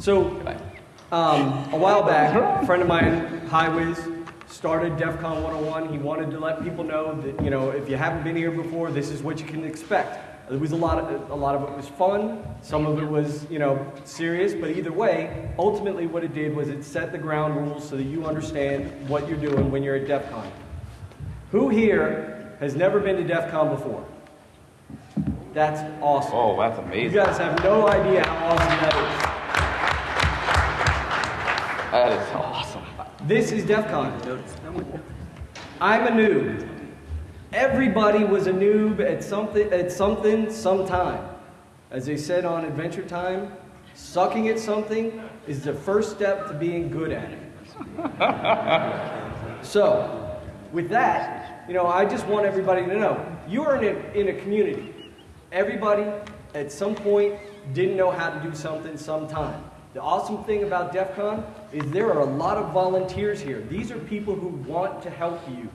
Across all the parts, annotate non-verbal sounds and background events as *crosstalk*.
So, um, a while back, a friend of mine, HighWiz, started DEF CON 101. He wanted to let people know that, you know, if you haven't been here before, this is what you can expect. There was a lot of, a lot of it was fun. Some of it was, you know, serious. But either way, ultimately what it did was it set the ground rules so that you understand what you're doing when you're at DEF CON. Who here has never been to DEF CON before? That's awesome. Oh, that's amazing. You guys have no idea how awesome that That is awesome. This is DEF CON. I'm a noob. Everybody was a noob at something, at something, sometime. As they said on Adventure Time, sucking at something is the first step to being good at it. *laughs* so, with that, you know, I just want everybody to know you are in a, in a community. Everybody at some point didn't know how to do something sometime. The awesome thing about DEF CON is there are a lot of volunteers here. These are people who want to help you.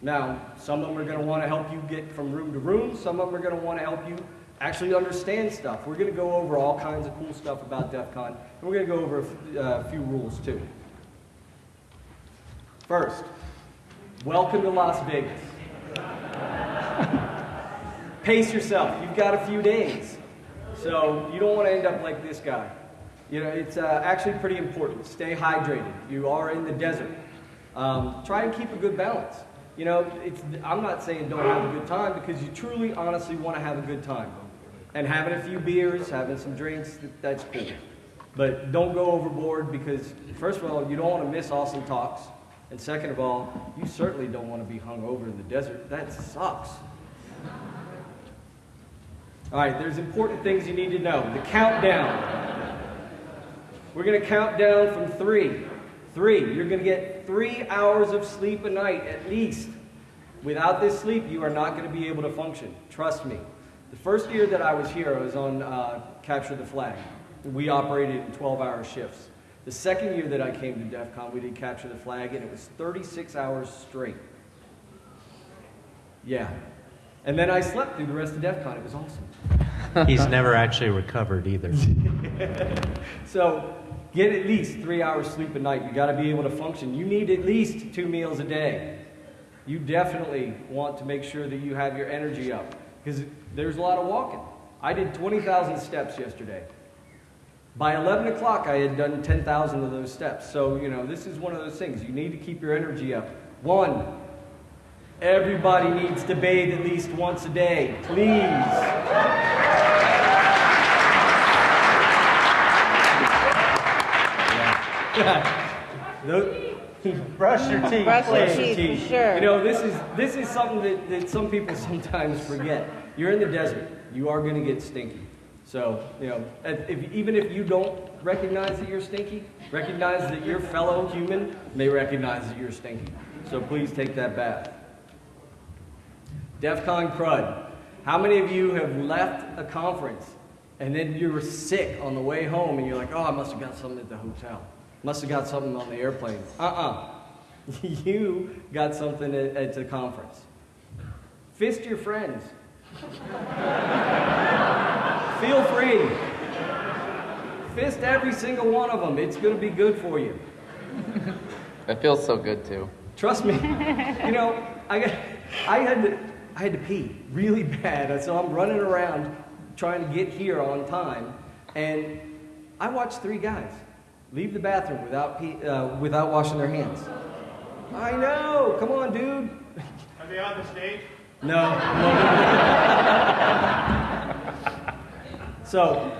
Now, some of them are going to want to help you get from room to room. Some of them are going to want to help you actually understand stuff. We're going to go over all kinds of cool stuff about DEF CON, and we're going to go over a uh, few rules too. First, welcome to Las Vegas. *laughs* Pace yourself. You've got a few days. So you don't want to end up like this guy. You know, it's uh, actually pretty important. Stay hydrated. You are in the desert. Um, try and keep a good balance. You know, I'm not saying don't have a good time because you truly, honestly want to have a good time. And having a few beers, having some drinks, that's cool. But don't go overboard because, first of all, you don't want to miss awesome talks. And second of all, you certainly don't want to be hung over in the desert. That sucks. All right, there's important things you need to know. The countdown. We're going to count down from three. Three. You're going to get three hours of sleep a night at least. Without this sleep, you are not going to be able to function. Trust me. The first year that I was here, I was on uh, Capture the Flag. We operated in 12 hour shifts. The second year that I came to DEF CON, we did Capture the Flag, and it was 36 hours straight. Yeah. And then I slept through the rest of DEF CON. It was awesome. He's never actually recovered either. *laughs* So get at least three hours sleep a night. You got to be able to function. You need at least two meals a day. You definitely want to make sure that you have your energy up because there's a lot of walking. I did 20,000 steps yesterday. By 11 o'clock, I had done 10,000 of those steps. So, you know, this is one of those things. You need to keep your energy up. One, everybody needs to bathe at least once a day. Please. *laughs* *laughs* Brush your teeth. Brush your your teeth, for sure. You know, this is this is something that, that some people *laughs* sometimes forget. You're in the desert. You are going to get stinky. So, you know, if, if- even if you don't recognize that you're stinky, recognize that your fellow human may recognize that you're stinky. So please take that bath. DEF CON crud. How many of you have left a conference and then you were sick on the way home and you're like, oh, I must have got something at the hotel. Must have got something on the airplane. Uh-uh. *laughs* you got something at, at the conference. Fist your friends. *laughs* Feel free. Fist every single one of them. It's going to be good for you. It feels so good too. Trust me. you know, I got, I had to, I had to pee really bad, so I'm running around trying to get here on time, and I watched three guys leave the bathroom without uh, without washing their hands. I know. Come on, dude. Are they on the stage? No. *laughs* so,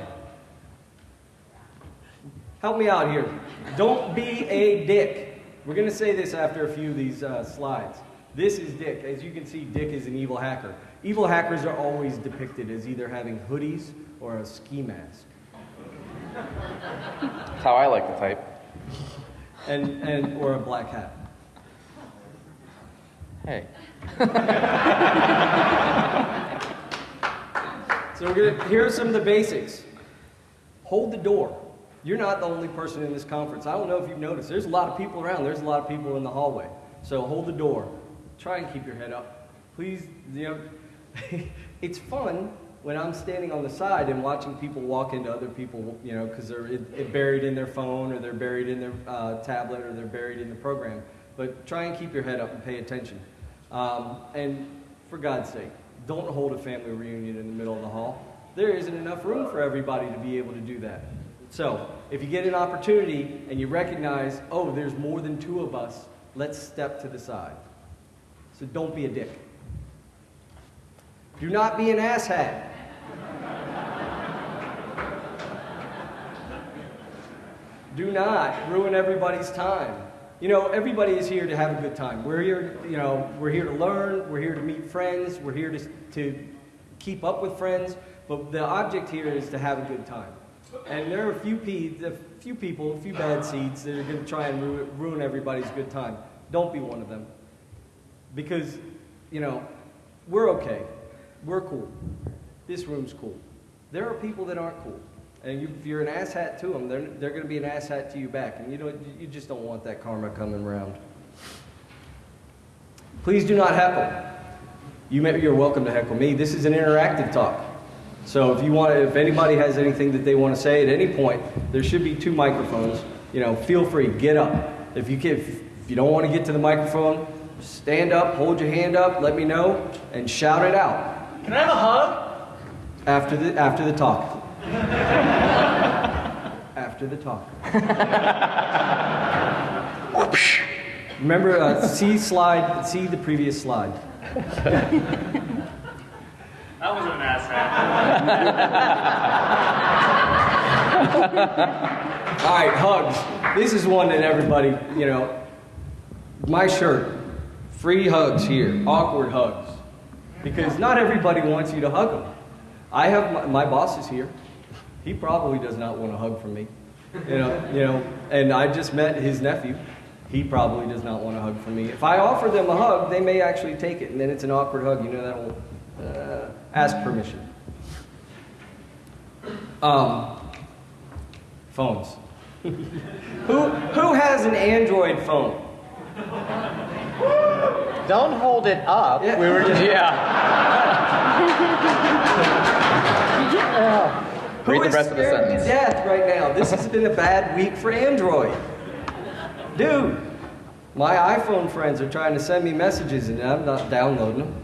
help me out here. Don't be a dick. We're going to say this after a few of these uh, slides. This is Dick. As you can see, Dick is an evil hacker. Evil hackers are always depicted as either having hoodies or a ski mask. That's how I like to type. And, and or a black hat. Hey. So we're gonna, here are some of the basics. Hold the door. You're not the only person in this conference. I don't know if you've noticed. There's a lot of people around. There's a lot of people in the hallway. So hold the door. Try and keep your head up. Please, you know, *laughs* it's fun, when I'm standing on the side and watching people walk into other people, you know, because they're it, it buried in their phone or they're buried in their uh, tablet or they're buried in the program. But try and keep your head up and pay attention. Um, and for God's sake, don't hold a family reunion in the middle of the hall. There isn't enough room for everybody to be able to do that. So, if you get an opportunity and you recognize, oh, there's more than two of us, let's step to the side. So, don't be a dick. Do not be an asshat. Do not ruin everybody's time. You know, everybody is here to have a good time. We're here, you know, we're here to learn, we're here to meet friends, we're here to, to keep up with friends, but the object here is to have a good time. And there are a few, pe- a few people, a few bad seeds that are going to try and ru- ruin everybody's good time. Don't be one of them. Because, you know, we're okay. We're cool. This room's cool. There are people that aren't cool. And you, if you're an asshat to them, they're, they're going to be an asshat to you back. And you, don't, you just don't want that karma coming around. Please do not heckle. You may, you're welcome to heckle me. This is an interactive talk. So if you want, if anybody has anything that they want to say at any point, there should be two microphones. You know, feel free, get up. If you can, if you don't want to get to the microphone, stand up, hold your hand up, let me know, and shout it out Can I have a hug? After the after the talk. after the talk. Remember, uh, see slide, see the previous slide. That wasn't an ass *laughs* All right, hugs. This is one that everybody, you know, my shirt, free hugs here, awkward hugs. Because not everybody wants you to hug them. I have my, my boss is here. He probably does not want a hug from me. You know, you know, and I just met his nephew. He probably does not want a hug from me. If I offer them a hug, they may actually take it, and then it's an awkward hug. You know that'll uh, ask permission. Um, phones. *laughs* who, who has an Android phone? Don't hold it up. Yeah. We were just. *laughs* Who *laughs* Read the rest of the sentence. To death right now. This has been a bad week for Android. Dude, my iPhone friends are trying to send me messages and I'm not downloading them.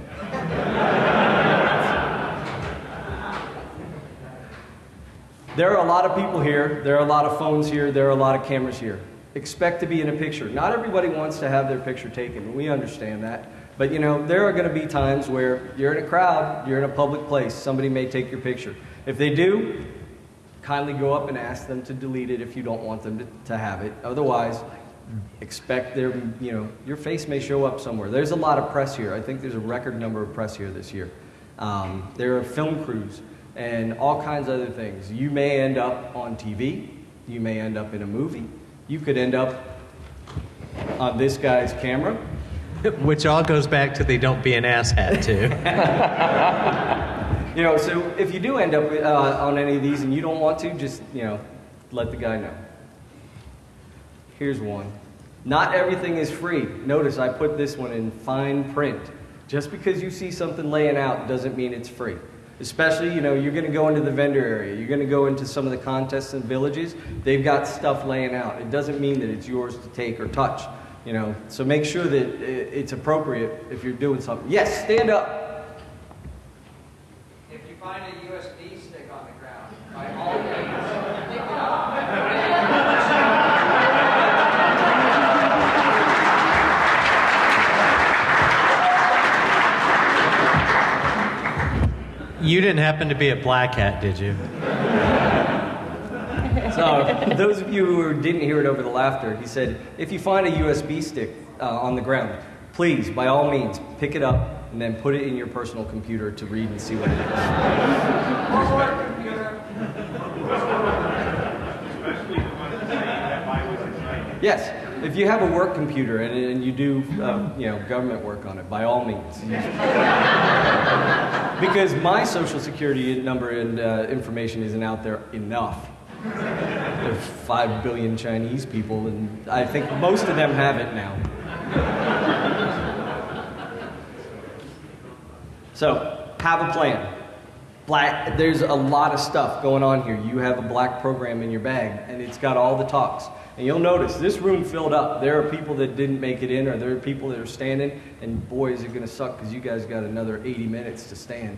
There are a lot of people here, there are a lot of phones here, there are a lot of cameras here. Expect to be in a picture. Not everybody wants to have their picture taken, we understand that. But you know, there are going to be times where you're in a crowd, you're in a public place, somebody may take your picture. If they do, kindly go up and ask them to delete it if you don't want them to, to have it. Otherwise, expect their, you know, your face may show up somewhere. There's a lot of press here. I think there's a record number of press here this year. Um, there are film crews and all kinds of other things. You may end up on TV. You may end up in a movie. You could end up on this guy's camera. *laughs* Which all goes back to the don't be an asshat too. *laughs* You know, so if you do end up uh, on any of these and you don't want to, just, you know, let the guy know. Here's one. Not everything is free. Notice I put this one in fine print. Just because you see something laying out doesn't mean it's free. Especially, you know, you're going to go into the vendor area. You're going to go into some of the contests and villages. They've got stuff laying out. It doesn't mean that it's yours to take or touch. You know, so make sure that it's appropriate if you're doing something. Yes, stand up. If you find a USB stick on the ground, by all means, pick it up. You didn't happen to be a black hat, did you? So, those of you who didn't hear it over the laughter, he said, if you find a USB stick uh, on the ground, please, by all means, pick it up and then put it in your personal computer to read and see what it is. Yes, if you have a work computer and, and you do, uh, you know, government work on it, by all means. because my social security number and uh, information isn't out there enough. There's five billion Chinese people, and I think most of them have it now. So, have a plan. black. There's a lot of stuff going on here. You have a black program in your bag, and it's got all the talks. And you'll notice this room filled up. There are people that didn't make it in, or there are people that are standing. And boy, is it going to suck because you guys got another 80 minutes to stand.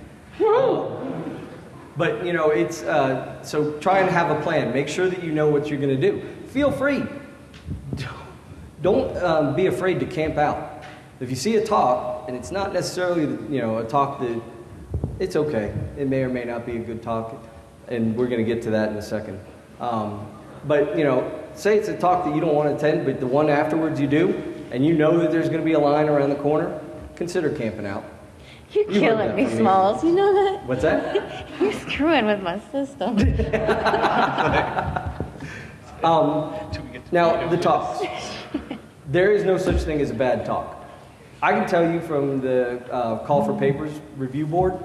But you know, it's uh, so try and have a plan. Make sure that you know what you're going to do. Feel free. Don't um, be afraid to camp out. If you see a talk and it's not necessarily you know a talk that it's okay. It may or may not be a good talk, and we're going to get to that in a second. Um, but you know, say it's a talk that you don't want to attend, but the one afterwards you do, and you know that there's going to be a line around the corner. Consider camping out. You're You killing me, from me. Smalls. You know that? What's that? *laughs* You're screwing with my system. *laughs* Um, now, the talks. There is no such thing as a bad talk. I can tell you from the uh, Call for Papers review board,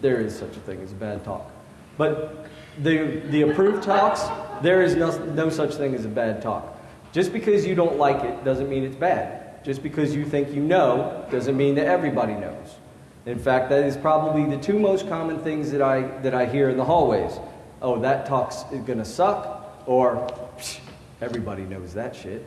there is such a thing as a bad talk. But the, the approved talks, there is no, no such thing as a bad talk. Just because you don't like it doesn't mean it's bad. Just because you think you know doesn't mean that everybody knows. In fact, that is probably the two most common things that I, that I hear in the hallways. Oh, that talk's going to suck, or "Psh, everybody knows that shit.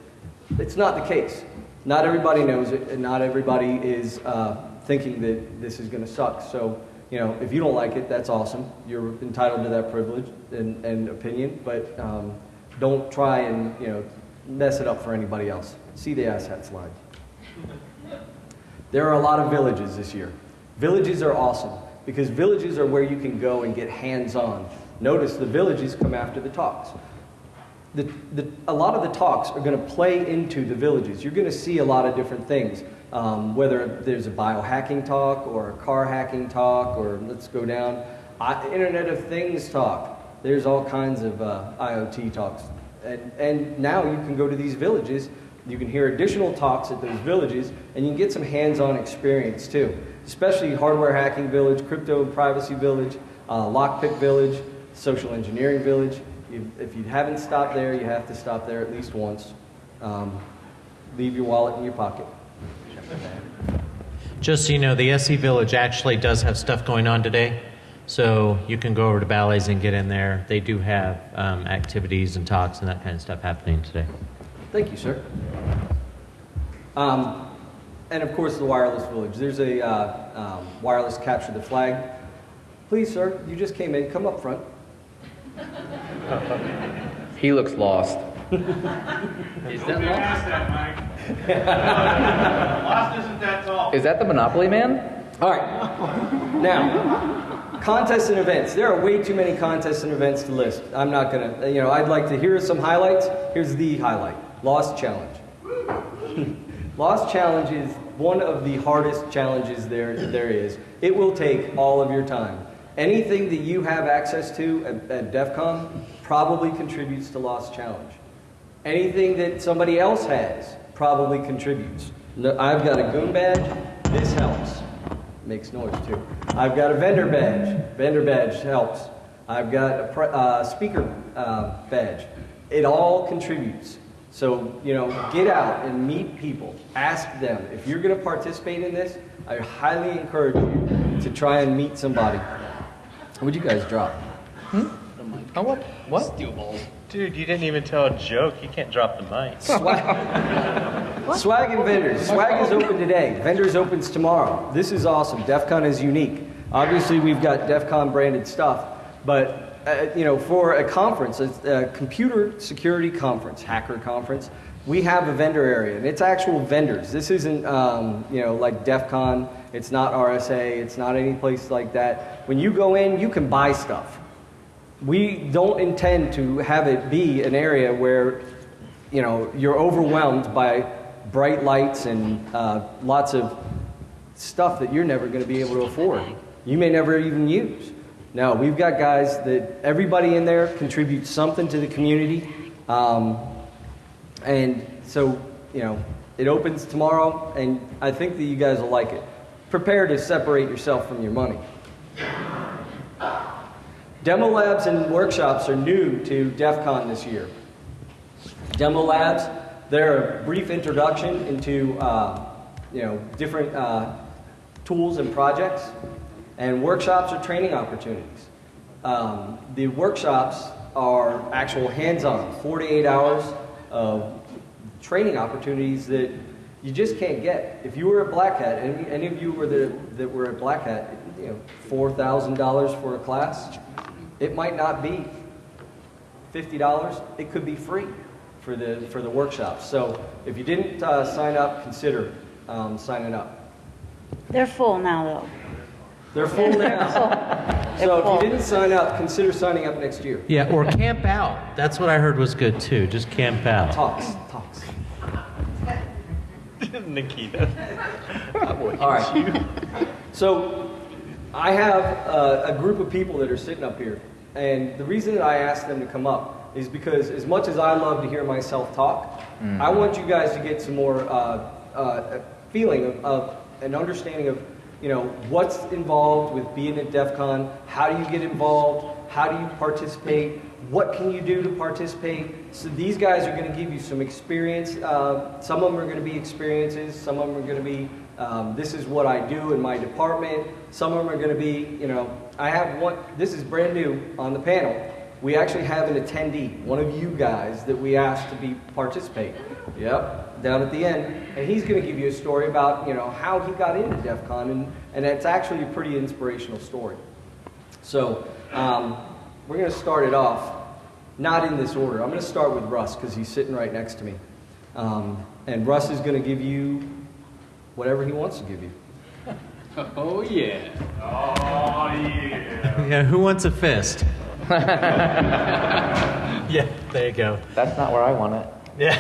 It's not the case. Not everybody knows it, and not everybody is uh, thinking that this is going to suck. So, you know, if you don't like it, that's awesome. You're entitled to that privilege and, and opinion, but um, don't try and, you know, mess it up for anybody else. See the asshat slide. There are a lot of villages this year. Villages are awesome because villages are where you can go and get hands on. Notice the villages come after the talks. The, the, a lot of the talks are going to play into the villages. You're going to see a lot of different things, um, whether there's a biohacking talk or a car hacking talk, or let's go down, I, Internet of Things talk. There's all kinds of uh, IoT talks. And, and now you can go to these villages, you can hear additional talks at those villages, and you can get some hands on experience too. Especially Hardware Hacking Village, Crypto and Privacy Village, uh, Lockpick Village, Social Engineering Village. You, if you haven't stopped there, you have to stop there at least once. Um, leave your wallet in your pocket. Just so you know, the SE Village actually does have stuff going on today. So you can go over to Bally's and get in there. They do have um, activities and talks and that kind of stuff happening today. Thank you, sir. Um, and of course, the wireless village. There's a uh, um, wireless capture the flag. Please, sir, you just came in. Come up front. He looks lost. Is Don't be that, Mike. *laughs* Lost isn't that tall. Is that the Monopoly Man? All right. Now, contests and events. There are way too many contests and events to list. I'm not going to, you know, I'd like to hear some highlights. Here's the highlight Lost Challenge. *laughs* Lost Challenge is one of the hardest challenges there, there is. It will take all of your time. Anything that you have access to at, at DEF CON probably contributes to Lost Challenge. Anything that somebody else has probably contributes. I've got a goon badge. This helps. Makes noise too. I've got a vendor badge. Vendor badge helps. I've got a uh, speaker uh, badge. It all contributes. So, you know, get out and meet people. Ask them. If you're going to participate in this, I highly encourage you to try and meet somebody. What'd you guys drop? Oh, what? What? Dude, you didn't even tell a joke. You can't drop the mic. Swag. *laughs* Swag and vendors. Swag is open today. Vendors opens tomorrow. This is awesome. DEF CON is unique. Obviously, we've got DEF CON branded stuff, but uh, you know, for a conference, a, a computer security conference, hacker conference, we have a vendor area, and it's actual vendors. This isn't, um, you know, like DEF CON. It's not RSA. It's not any place like that. When you go in, you can buy stuff. We don't intend to have it be an area where, you know, you're overwhelmed by bright lights and uh, lots of stuff that you're never going to be able to afford. You may never even use. No, we've got guys that everybody in there contributes something to the community. Um, and so, you know, it opens tomorrow, and I think that you guys will like it. Prepare to separate yourself from your money. Demo labs and workshops are new to DEF CON this year. Demo labs, they're a brief introduction into uh, you know, different uh, tools and projects. And workshops are training opportunities. Um, the workshops are actual hands-on, 48 hours of training opportunities that you just can't get. If you were at Black Hat, any, any of you were the, that were at Black Hat, you know, $4,000 for a class, it might not be $50. It could be free for the, for the workshops. So if you didn't uh, sign up, consider um, signing up. They're full now, though. They're full now. *laughs* They're So if full. you didn't sign up, consider signing up next year. Yeah, or camp out. That's what I heard was good too. Just camp out. Talks, talks. *laughs* Nikita. All right. So I have uh, a group of people that are sitting up here, and the reason that I asked them to come up is because as much as I love to hear myself talk, I want you guys to get some more uh, uh, feeling of, of an understanding of you know what's involved with being at DEF CON, how do you get involved, how do you participate, what can you do to participate. So these guys are going to give you some experience. Uh, some of them are going to be experiences. Some of them are going to be um, this is what I do in my department. Some of them are going to be, you know, I have one, this is brand new on the panel. We actually have an attendee, one of you guys that we asked to be participate. Yep, down at the end. And he's going to give you a story about, you know, how he got into DEF CON, and, and it's actually a pretty inspirational story. So um, we're going to start it off, not in this order. I'm going to start with Russ because he's sitting right next to me. Um, and Russ is going to give you whatever he wants to give you. Oh, yeah. Oh, yeah. Yeah, who wants a fist? *laughs* yeah, there you go. That's not where I want it. Yeah.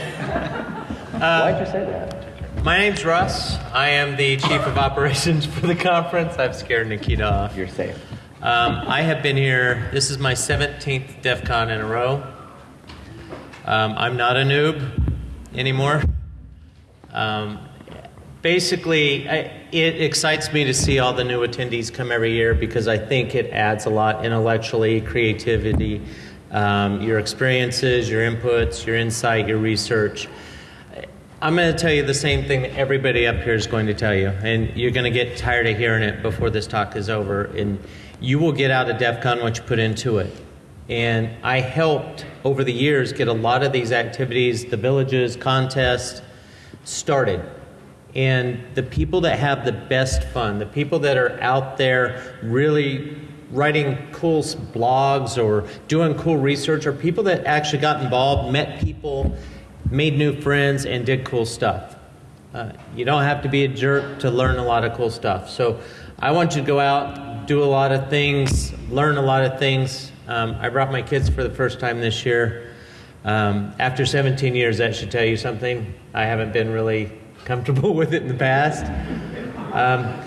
*laughs* Why'd you say that? My name's Russ. I am the chief of operations for the conference. I've scared Nikita off. You're safe. Um, I have been here, this is my 17th DEF CON in a row. Um, I'm not a noob anymore. Um, basically, I, it excites me to see all the new attendees come every year because I think it adds a lot intellectually, creativity, um, your experiences, your inputs, your insight, your research. I'm going to tell you the same thing that everybody up here is going to tell you, and you're going to get tired of hearing it before this talk is over. And you will get out of DEF CON what you put into it. And I helped over the years get a lot of these activities, the villages, contests, started. And the people that have the best fun, the people that are out there really writing cool blogs or doing cool research, are people that actually got involved, met people, made new friends, and did cool stuff. Uh, you don't have to be a jerk to learn a lot of cool stuff. So I want you to go out, do a lot of things, learn a lot of things. Um, I brought my kids for the first time this year. Um, after 17 years, that should tell you something. I haven't been really comfortable *laughs* with it in the past. Um,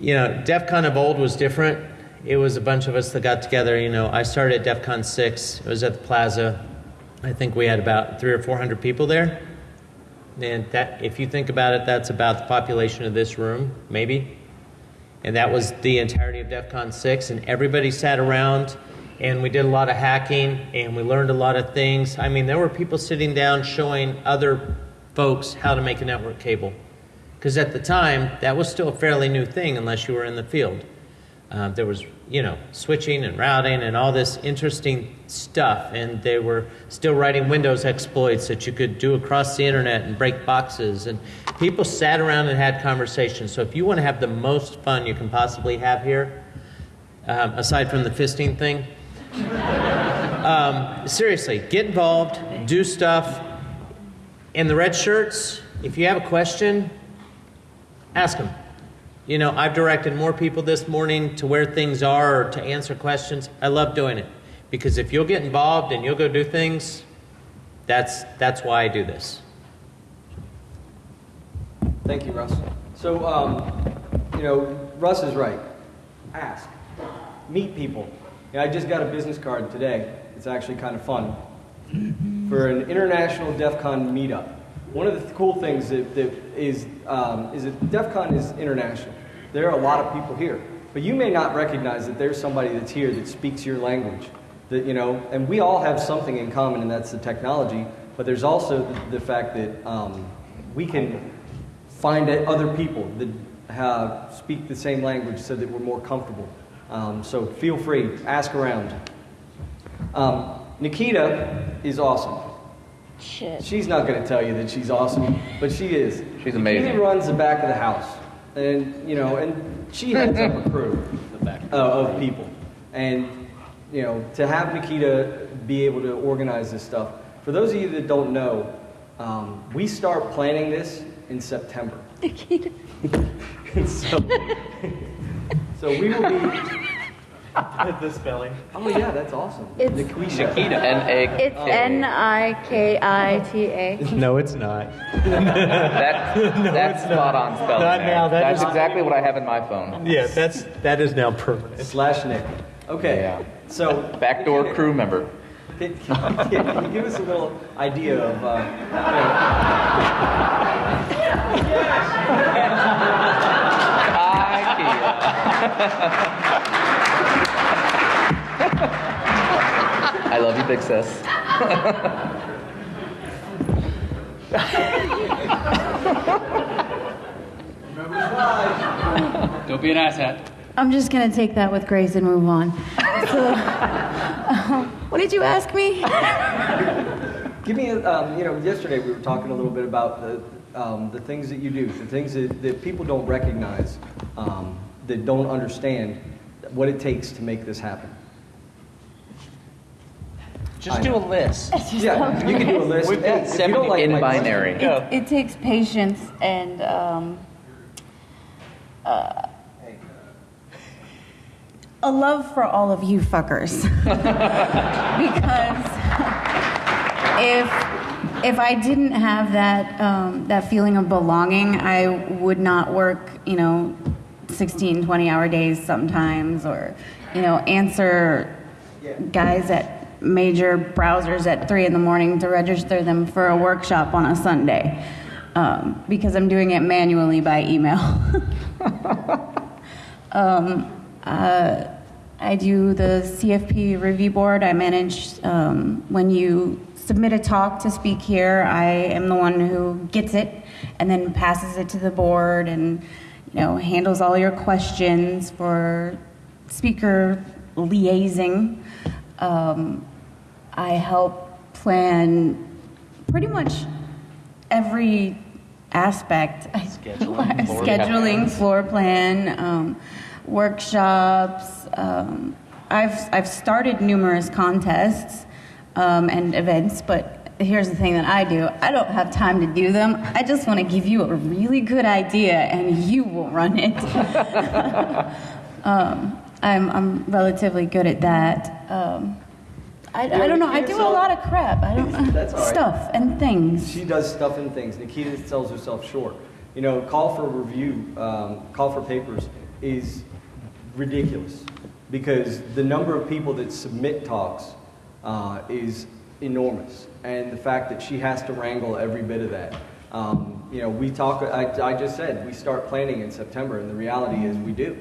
you know, DEF CON of old was different. It was a bunch of us that got together. You know, I started at DEF CON 6. It was at the plaza. I think we had about three or 400 people there. And that, if you think about it, that's about the population of this room, maybe. And that was the entirety of DEF CON 6. And everybody sat around and we did a lot of hacking and we learned a lot of things. I mean, there were people sitting down showing other folks how to make a network cable. Because at the time, that was still a fairly new thing unless you were in the field. Um, there was, you know, switching and routing and all this interesting stuff, and they were still writing Windows exploits that you could do across the internet and break boxes. And people sat around and had conversations. So if you want to have the most fun you can possibly have here, um, aside from the fisting thing, *laughs* um, seriously, get involved, do stuff. And the red shirts, if you have a question, ask them. You know, I've directed more people this morning to where things are or to answer questions. I love doing it because if you'll get involved and you'll go do things, that's that's why I do this. Thank you, Russ. So, um, you know, Russ is right. Ask. Meet people. Yeah, I just got a business card today. It's actually kind of fun. For an international DEF CON meetup. One of the th- cool things that, that is, um, is that DEF CON is international. There are a lot of people here. But you may not recognize that there's somebody that's here that speaks your language. That, you know, and we all have something in common, and that's the technology. But there's also the, the fact that um, we can find other people. that uh, speak the same language so that we're more comfortable. Um, so feel free, ask around. Um, Nikita is awesome. Shit. She's not going to tell you that she's awesome, but she is. She's amazing. Nikita runs the back of the house, and you know, and she heads up a crew *laughs* uh, of people, and you know, to have Nikita be able to organize this stuff. For those of you that don't know, um, we start planning this in September. Nikita. *laughs* so, *laughs* so we will be. *laughs* The spelling. Oh yeah, that's awesome. It's- Nikita. N-A. It's N I K I T A. *laughs* No, it's not. That, *laughs* that's spot on spelling. Not there. now, that That's exactly what I have in my phone. Yeah, that's that is now permanent. Slash Nick. Okay. Yeah. So Backdoor Nikita, crew member. Can, can you give us a little idea of, uh, I love you, big sis. Don't be an asshat. I'm just gonna take that with grace and move on. So, *laughs* what did you ask me? give me, a, um, you know, yesterday we were talking a little bit about the, um, the things that you do, the things that, that people don't recognize, um, that don't understand what it takes to make this happen. Just do a list. *laughs* Yeah, you can do a list. We've got If you don't 70 like In my- binary. It, it takes patience and um, uh, a love for all of you fuckers. *laughs* because if if I didn't have that um, that feeling of belonging, I would not work, you know, 16, 20 hour days sometimes, or you know, answer guys at major browsers at three in the morning to register them for a workshop on a Sunday um, because I'm doing it manually by email. *laughs* um, uh, I do the CFP review board. I manage um, when you submit a talk to speak here. I am the one who gets it and then passes it to the board and you know handles all your questions for speaker liaising. Um, I help plan pretty much every aspect. *laughs* Scheduling, floor scheduling, floor plan, um, workshops. Um, I've I've started numerous contests um, and events, but here's the thing that I do: I don't have time to do them. I just want to give you a really good idea, and you will run it. *laughs* um, I'm I'm relatively good at that. I, I don't know. I do a lot of crap. I don't *laughs* That's all right. stuff and things. She does stuff and things. Nikita sells herself short. You know, call for review, um, call for papers is ridiculous because the number of people that submit talks uh, is enormous, and the fact that she has to wrangle every bit of that. Um, you know, we talk. I, I just said we start planning in September, and the reality is we do.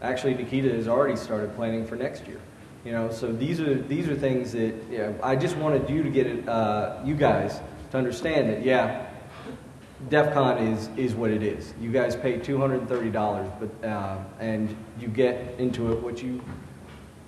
Actually, Nikita has already started planning for next year. You know, so these are these are things that you know, I just wanted you to get it, uh, you guys to understand that yeah, DEF CON is is what it is. You guys pay two hundred and thirty dollars, but uh, and you get into it what you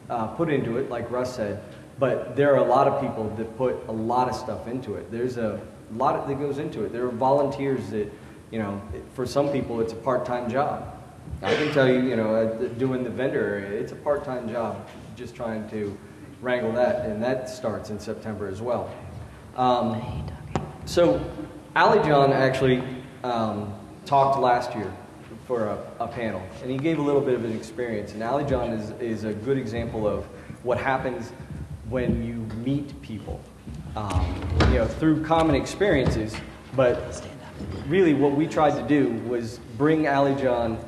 uh, put into it, like Russ said. But there are a lot of people that put a lot of stuff into it. There's a lot that goes into it. There are volunteers that, you know, for some people it's a part-time job. I can tell you, you know, uh, doing the vendor area, it's a part-time job, just trying to wrangle that, and that starts in September as well. Um, so, Ali John actually um, talked last year for a, a panel, and he gave a little bit of an experience. And Ali John is, is a good example of what happens when you meet people, um, you know, through common experiences. But really, what we tried to do was bring Ali John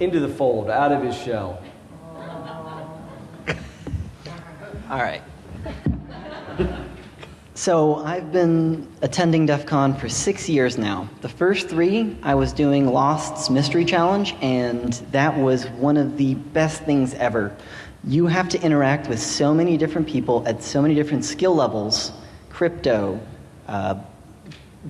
into the fold, out of his shell. All right. *laughs* So I've been attending DEF CON for six years now. The first three, I was doing Lost's Mystery Challenge, and that was one of the best things ever. You have to interact with so many different people at so many different skill levels crypto, uh,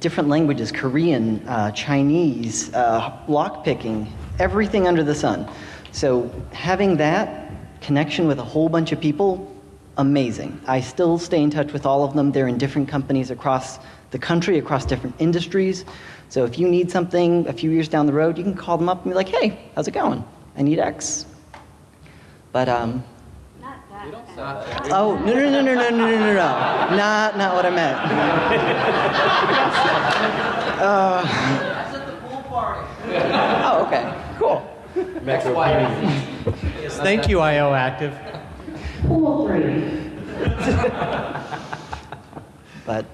different languages Korean, uh, Chinese, uh, lockpicking, everything under the sun. So having that connection with a whole bunch of people, amazing. I still stay in touch with all of them. They're in different companies across the country, across different industries. So if you need something a few years down the road, you can call them up and be like, hey, how's it going? I need X. But, um, Not that. oh, no, no, no, no, no, no, no, no, no. Not, not what I meant. Uh, oh, okay. Cool. Thank you, IO Active. But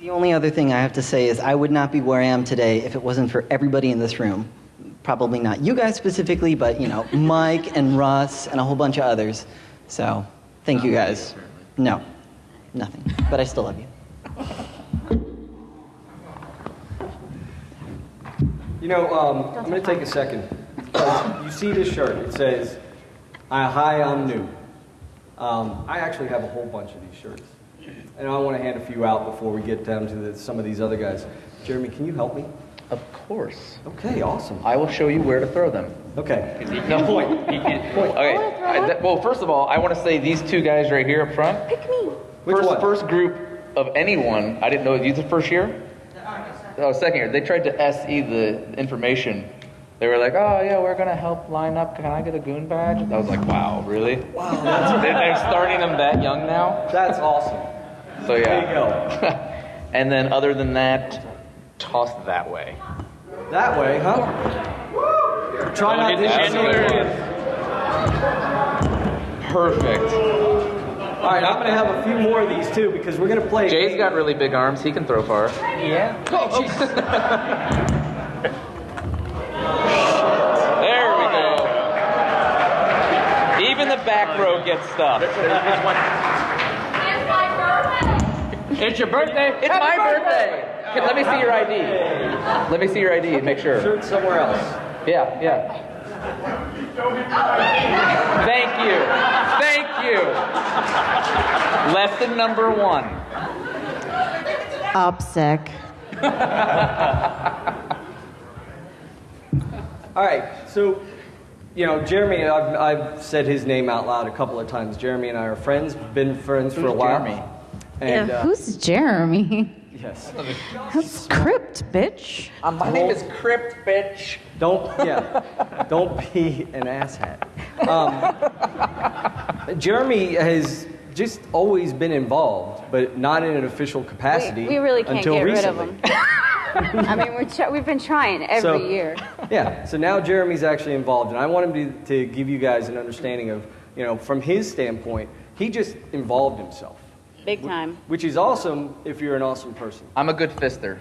the only other thing I have to say is I would not be where I am today if it wasn't for everybody in this room. Probably not you guys specifically, but you know, *laughs* Mike and Russ and a whole bunch of others. So, thank you guys. No, nothing. But I still love you. You know, um, I'm going to take a second. You see this shirt. It says, "I- Hi, I'm new. Um, I actually have a whole bunch of these shirts. And I want to hand a few out before we get down to the, some of these other guys. Jeremy, can you help me? Of course. Okay, awesome. I will show you where to throw them. Okay. No Point. Okay. I- that- well, first of all, I want to say these two guys right here up front. Pick me. Which first, one? first group of anyone. I didn't know. You the first year? Oh, second year. They tried to SE the information. They were like, "Oh yeah, we're gonna help line up. Can I get a goon badge?" I was like, "Wow, really?" Wow. *laughs* They're, they're starting them that young now. That's awesome. So yeah. There you go. *laughs* and then other than that, toss that way. That way, huh? Woo! Try not to Absolutely. Perfect. All right, I'm going to have a few more of these too because we're going to play. Jay's got really big arms. He can throw far. Yeah. Oh, there *laughs* we go. Even the back row gets stuff. It's your birthday. It's my birthday. Okay, let me see your ID. Let me see your ID and make sure. Shirt somewhere else. Yeah, yeah. Thank you. Thank you. Lesson number one. OPSEC. *laughs* All right, so you know, Jeremy, I've, I've said his name out loud a couple of times. Jeremy and I are friends, been friends for a while. Jeremy? And, yeah, uh, who's Jeremy? *laughs* yes. That's Crypt, bitch. Uh, my name is Crypt, bitch. Don't yeah, don't be an asshat. Um, *laughs* Jeremy has just always been involved, but not in an official capacity We, we really can't until get recently. rid of them. *laughs* I mean, we're tr- we've been trying every So- year. Yeah, so now Jeremy's actually involved, and I want him to, to give you guys an understanding of, you know, from his standpoint, he just involved himself, Big time. which is awesome if you're an awesome person. I'm a good fister.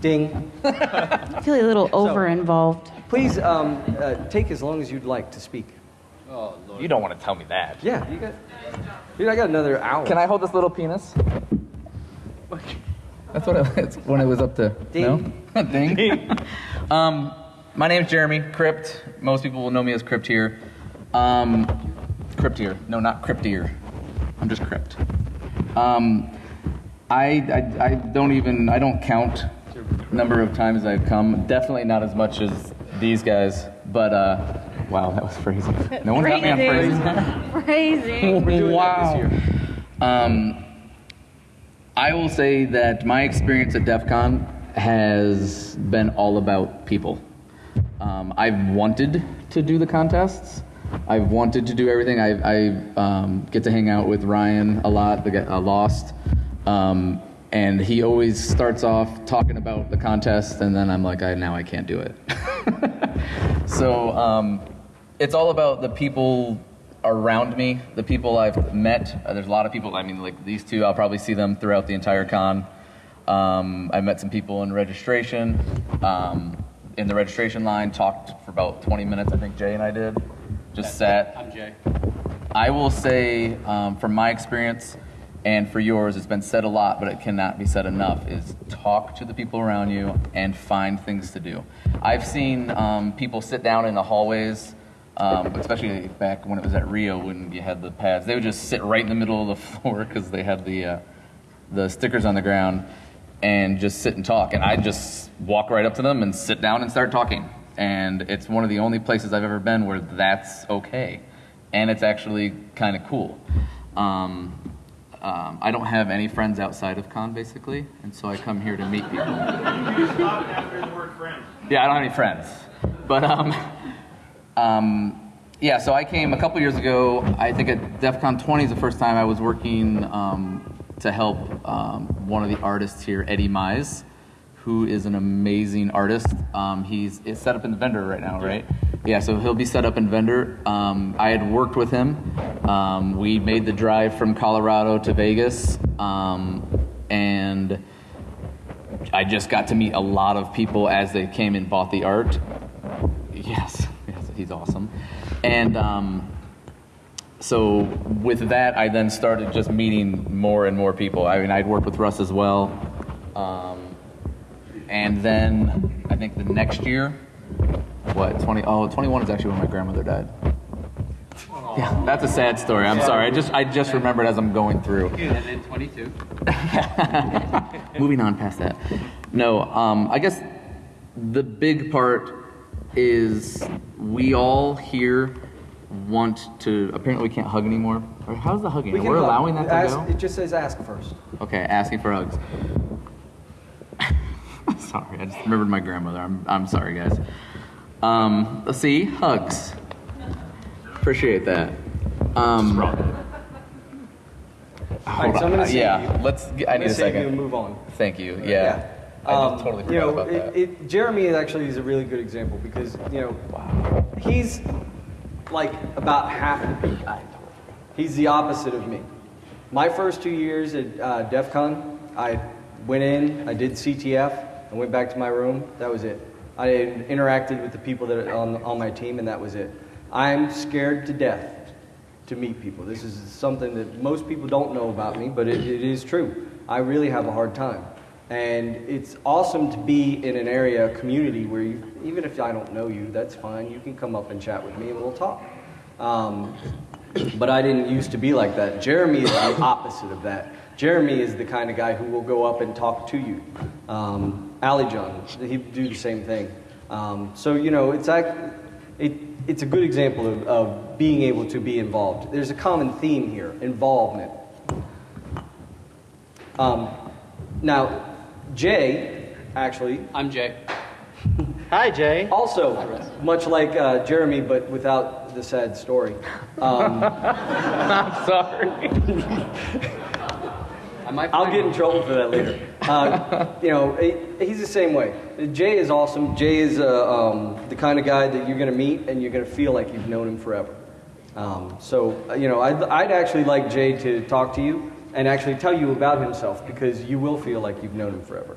Ding. I feel a little over involved. Please um, uh, take as long as you'd like to speak. You don't want to tell me that. Yeah, you got. Dude, I got another hour. Can I hold this little penis? That's what it, it's when it was up to. Ding. No? Ding. *laughs* *laughs* um, my name's Jeremy Crypt. Most people will know me as Crypt here. Um, Crypt here. No, not Crypt here. I'm just Crypt. Um, I, I, I don't even I don't count number of times I've come. Definitely not as much as these guys. But uh, wow, that was crazy. *laughs* No one got me on Crazy. crazy. Crazy. We're doing wow. this year. Um, I will say that my experience at DEF CON has been all about people. Um, I've wanted to do the contests. I've wanted to do everything. I, I um, get to hang out with Ryan a lot, the guy, uh, Lost. Um, and he always starts off talking about the contest, and then I'm like, I, now I can't do it. *laughs* so um, it's all about the people around me, the people I've met. Uh, there's a lot of people. I mean, like these two, I'll probably see them throughout the entire con. Um, I met some people in registration, um, in the registration line. Talked for about 20 minutes. I think Jay and I did. Just sat. I'm Jay. I will say, um, from my experience and for yours, it's been said a lot, but it cannot be said enough, is talk to the people around you and find things to do. I've seen um, people sit down in the hallways, um, especially back when it was at Rio when you had the pads. They would just sit right in the middle of the *laughs* floor because they had the, uh, the stickers on the ground. and just sit and talk. And I just walk right up to them and sit down and start talking. And it's one of the only places I've ever been where that's okay. And it's actually kind of cool. Um, um, I don't have any friends outside of con, basically, and so I come here to meet people. You stopped after the word friend. Yeah, I don't have any friends. But um, yeah, so I came a couple years ago. I think at DEF CON 20 is the first time I was working um, to help um, one of the artists here, Eddie Mize, who is an amazing artist. Um, he's is set up in the vendor right now, right? Yeah, so he'll be set up in vendor. Um, I had worked with him. Um, we made the drive from Colorado to Vegas, um, and I just got to meet a lot of people as they came and bought the art. He's awesome. And um, so with that, I then started just meeting more and more people. I mean, I'd worked with Russ as well. Um, and then I think the next year, what, 20, oh, 21 is actually when my grandmother died. Yeah, that's a sad story. I'm sorry. I just I just remembered as I'm going through. And then 22. *laughs* Moving on past that. No, um, I guess the big part is we all here want to. Apparently, we can't hug anymore. Or how's the hugging? We We're hug. allowing that to Ask- go. It just says ask first. Okay, asking for hugs. *laughs* sorry, I just remembered my grandmother. I'm I'm sorry, guys. Um, let's see, hugs. Appreciate that. Um, All right, so I'm gonna say yeah, you. let's. Get, I need gonna a say you second. and move on. Thank you. Yeah. I Um, totally you know, about it, that. It, Jeremy actually is a really good example because you know he's like about half the people. He's the opposite of me. My first two years at uh, DEF CON, I went in, I did CTF, I went back to my room. That was it. I interacted with the people that are on, on my team, and that was it. I'm scared to death to meet people. This is something that most people don't know about me, but it, it is true. I really have a hard time. And it's awesome to be in an area, a community where you, even if I don't know you, that's fine. You can come up and chat with me and we'll talk. Um, but I didn't used to be like that. Jeremy is the opposite of that. Jeremy is the kind of guy who will go up and talk to you. Um, Ali John, he'd do the same thing. Um, so, you know, it's, act, it, it's a good example of, of being able to be involved. There's a common theme here involvement. Um, now, Jay, actually, I'm Jay. Hi, Jay. also, much like uh, Jeremy, but without the sad story. Um, I'm sorry. I might I'll get in trouble for that later. Uh, you know, he- he's the same way. Jay is awesome. Jay is uh, um, the kind of guy that you're going to meet and you're going to feel like you've known him forever. Um, so, uh, you know, I'd, I'd actually like Jay to talk to you and actually tell you about himself because you will feel like you've known him forever.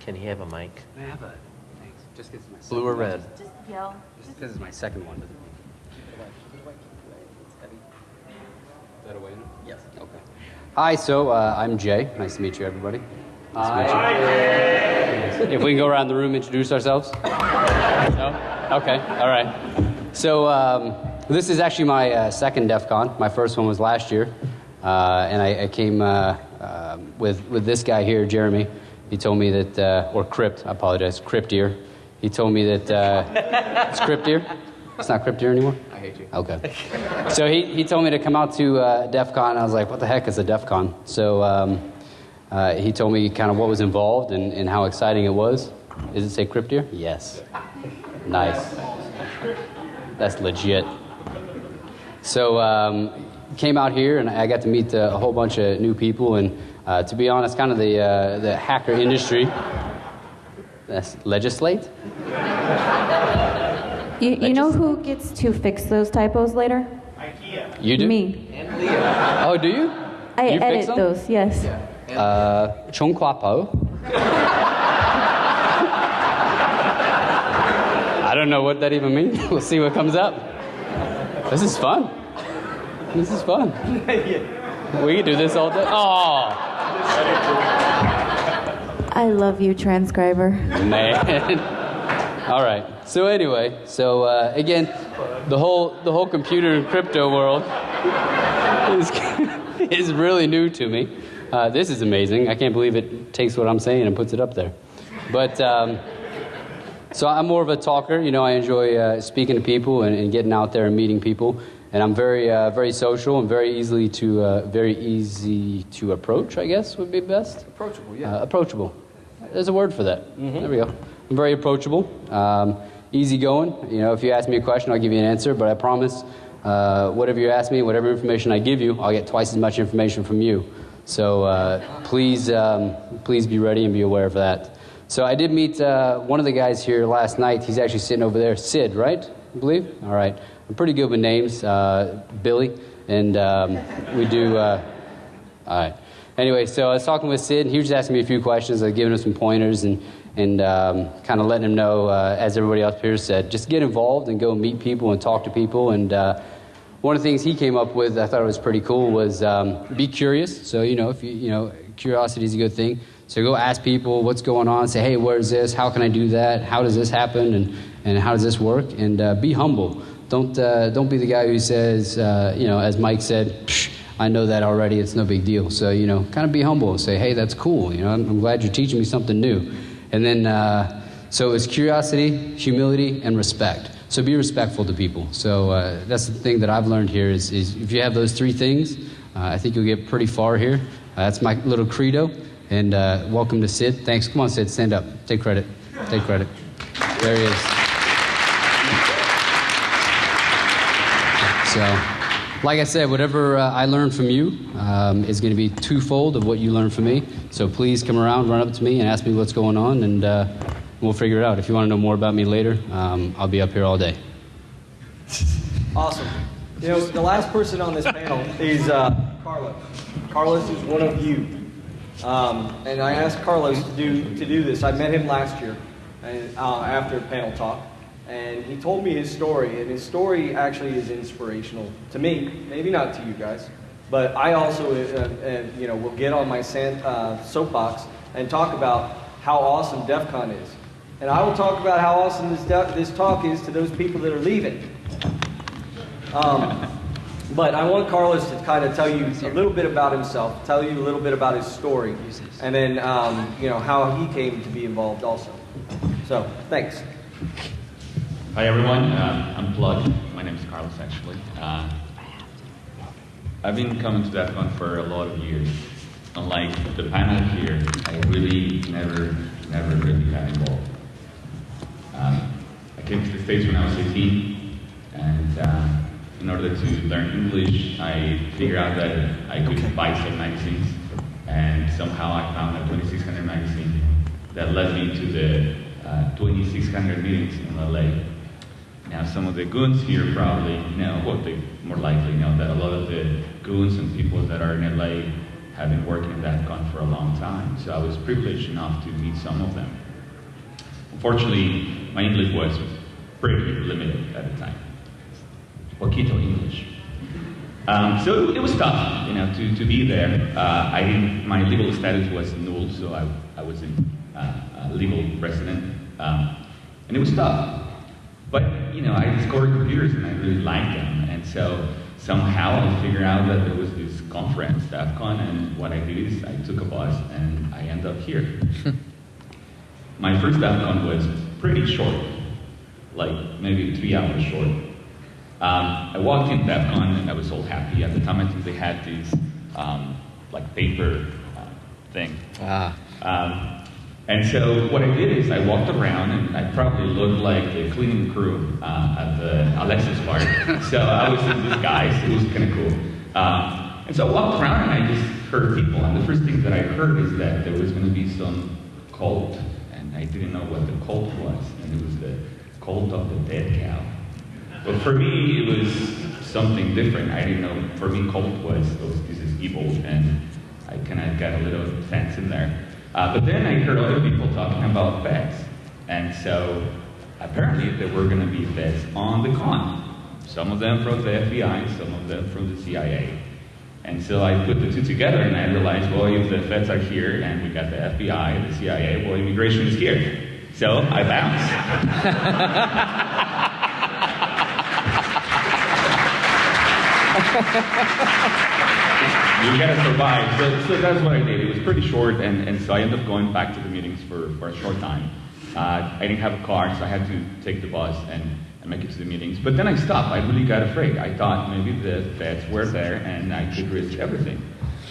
Can he have a mic? I have a, thanks. Just because it's my Blue or second red? one. Just yell. Just because it's my second one. Is that a way? Yes. Okay. Hi, so uh, I'm Jay. Nice to meet you, everybody. Nice to meet you. If we can go around the room, introduce ourselves. No? Okay. All right. So um, this is actually my uh, second DEF CON. My first one was last year, uh, and I, I came uh, uh, with with this guy here, Jeremy. He told me that, uh, or Crypt. I apologize, Crypt ear. He told me that uh, it's Crypt ear. It's not Crypt ear anymore. I hate you. Okay. So he, he told me to come out to uh, DEF CON. I was like, what the heck is a DEF CON? So um, uh, he told me kind of what was involved and, and how exciting it was. Does it say Crypt ear? Yes. Nice. That's legit. So um, came out here and I got to meet uh, a whole bunch of new people and uh, to be honest, kind of the uh, the hacker industry. That's legislate. You, you know who gets to fix those typos later? IKEA. You do? Me. And Leah. Oh, do you? I You fix edit them? those, yes. Uh, Chung Kwapo. *laughs* I don't know what that even means. *laughs* We'll see what comes up. This is fun. This is fun. We can do this all day. Oh, I love you, transcriber. man. *laughs* all right. So anyway, so uh, again, the whole the whole computer and crypto world *laughs* is *laughs* is really new to me. Uh, this is amazing. I can't believe it takes what I'm saying and puts it up there. But um, so I'm more of a talker. You know, I enjoy uh, speaking to people and, and, getting out there and meeting people. And I'm very, uh, very social and very easily to, uh, very easy to approach. I guess would be best. Approachable, yeah. Uh, approachable. There's a word for that. Mm-hmm. There we go. I'm very approachable, um, easygoing. You know, if you ask me a question, I'll give you an answer. But I promise, uh, whatever you ask me, whatever information I give you, I'll get twice as much information from you. So uh, please, um, please be ready and be aware of that. So I did meet uh, one of the guys here last night. He's actually sitting over there, Sid, right? I believe. All right. I'm pretty good with names, uh, Billy, and um, we do. Uh, all right. Anyway, so I was talking with Sid. He was just asking me a few questions. Giving him some pointers and and um, kind of letting him know, uh, as everybody else here said, just get involved and go meet people and talk to people. And uh, one of the things he came up with, I thought it was pretty cool, was um, be curious. So you know, if you you know, curiosity is a good thing. So go ask people what's going on. Say, hey, where's this? How can I do that? How does this happen? And, and how does this work? And uh, be humble. Don't, uh, don't be the guy who says, uh, you know, as Mike said, I know that already. It's no big deal. So, you know, kind of be humble and say, hey, that's cool. You know, I'm, I'm glad you're teaching me something new. And then, uh, so it's curiosity, humility, and respect. So be respectful to people. So uh, that's the thing that I've learned here is, is if you have those three things, uh, I think you'll get pretty far here. that's my little credo. And uh, welcome to Sid. Thanks. Come on, Sid, stand up. Take credit. Take credit. There he is. So, like I said, whatever uh, I learned from you um, is going to be twofold of what you learned from me. So please come around, run up to me, and ask me what's going on, and uh, we'll figure it out. If you want to know more about me later, um, I'll be up here all day. Awesome. You know, the last person on this panel is uh, Carlos. Carlos is one of you. Um, and I asked Carlos to do to do this. I met him last year, uh, after a panel talk, and he told me his story. And his story actually is inspirational to me, maybe not to you guys, but I also, uh, uh, you know, will get on my sand, uh, soapbox and talk about how awesome DEF CON is. And I will talk about how awesome this, this talk is to those people that are leaving. Um, but I want Carlos to kind of tell you a little bit about himself, tell you a little bit about his story, and then um, you know how he came to be involved also. So thanks. Hi everyone, uh, I'm Plug. My name is Carlos actually. Uh, I've been coming to DEF CON for a lot of years. Unlike the panel here, I really never, never really got involved. Um, I came to the States when I was 18, and uh, in order to learn English, I figured out that I could okay. buy some magazines, and somehow I found a 2600 magazine that led me to the uh, 2600 meetings in LA. Now, some of the goons here probably know, well, they more likely know that a lot of the goons and people that are in LA have been working in DEF CON for a long time, so I was privileged enough to meet some of them. Unfortunately, my English was pretty limited at the time. Poquito English. Um, so it, was tough, you know, to, to be there. Uh, I didn't, my legal status was null, so I, I was uh, a legal resident, um, and it was tough. But, you know, I discovered computers and I really liked them, and so somehow I figured out that there was this conference, DEF CON, and what I did is I took a bus and I ended up here. *laughs* my first DEF CON was pretty short, like maybe three hours short. Um, I walked in DEF CON and I was all happy. At the time, I think they had these um, like paper uh, thing. Ah. Um, and so what I did is I walked around and I probably looked like the cleaning crew uh, at the Alexis bar. *laughs* so I was in disguise. It was kind of cool. Um, and so I walked around and I just heard people. And the first thing that I heard is that there was going to be some cult. And I didn't know what the cult was. And it was the cult of the dead cow. But for me, it was something different. I didn't know. For me, cult was, oh, this is evil, and I kind of got a little sense in there. Uh, but then I heard other people talking about feds, and so apparently there were going to be feds on the con. Some of them from the FBI, some of them from the CIA. And so I put the two together and I realized, well, if the feds are here and we got the FBI, the CIA, well, immigration is here. So I bounced. *laughs* you gotta survive. So, so that's what I did. It was pretty short, and, and so I ended up going back to the meetings for, for a short time. Uh, I didn't have a car, so I had to take the bus and, and make it to the meetings. But then I stopped. I really got afraid. I thought maybe the feds were there and I could risk everything.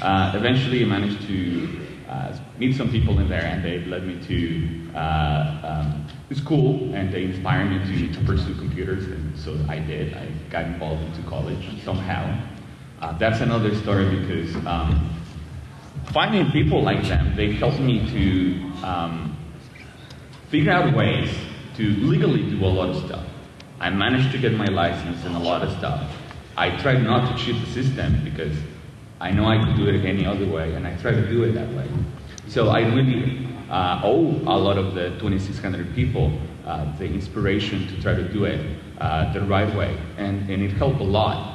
Uh, eventually, I managed to uh, meet some people in there, and they led me to uh, um, school, and they inspired me to, to pursue computers, and so I did. I got involved into college somehow. Uh, that's another story because um, finding people like them, they helped me to um, figure out ways to legally do a lot of stuff. I managed to get my license and a lot of stuff. I tried not to cheat the system because I know I could do it any other way, and I try to do it that way. So I really uh, owe a lot of the 2,600 people uh, the inspiration to try to do it uh, the right way, and, and it helped a lot.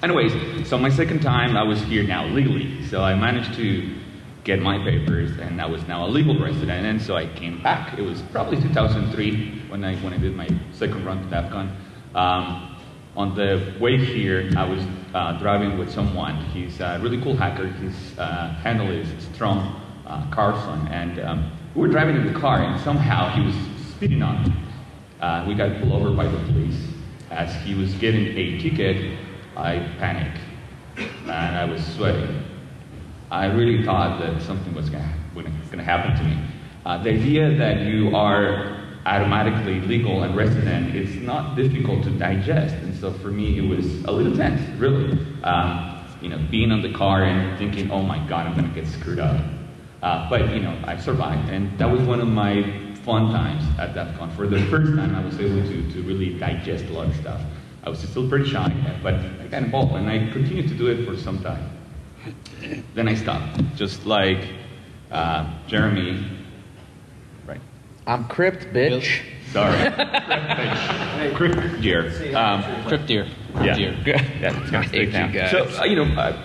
Anyways, so my second time I was here now legally, so I managed to get my papers, and I was now a legal resident, and so I came back. It was probably 2003 when I when I did my second run to DEF CON. Um, on the way here, I was uh, driving with someone. He's a really cool hacker. His uh, handle is Strong uh, Carlson, and um, we were driving in the car, and somehow he was speeding on. Uh, we got pulled over by the police. As he was getting a ticket, I panicked, and I was sweating. I really thought that something was going to happen to me. Uh, the idea that you are automatically legal and resident, it's not difficult to digest. And so for me, it was a little tense, really. Um, you know, being on the car and thinking, oh my God, I'm going to get screwed up. Uh, but, you know, I survived. And that was one of my fun times at DEF CON. For the first time, I was able to, to really digest a lot of stuff. I was still pretty shy, but I got involved, and I continued to do it for some time. Then I stopped, just like uh, Jeremy. Right. I'm crypt, bitch. Sorry. *laughs* Crypt deer. Um, Crypt deer. yeah. Deer. Yeah, it's gonna I stay hate you guys. So uh, you know, uh,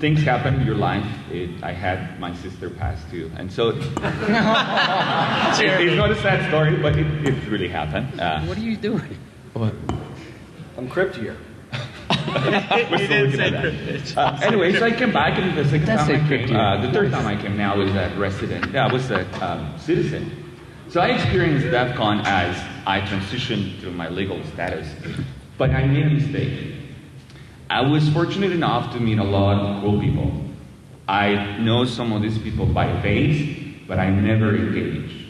things happen in your life. It, I had my sister pass too, and so *laughs* it- *laughs* it's not a sad story, but it, it really happened. Uh, What are you doing? I'm cryptier. We're *laughs* still looking at that. Uh, anyway, so I came back, and the second That's time I a came, uh, the third time I came now was a resident. Yeah, I was a um, citizen. So I experienced DEF CON as I transitioned through my legal status, but I made a mistake. I was fortunate enough to meet a lot of cool people. I know some of these people by face, but I never engaged.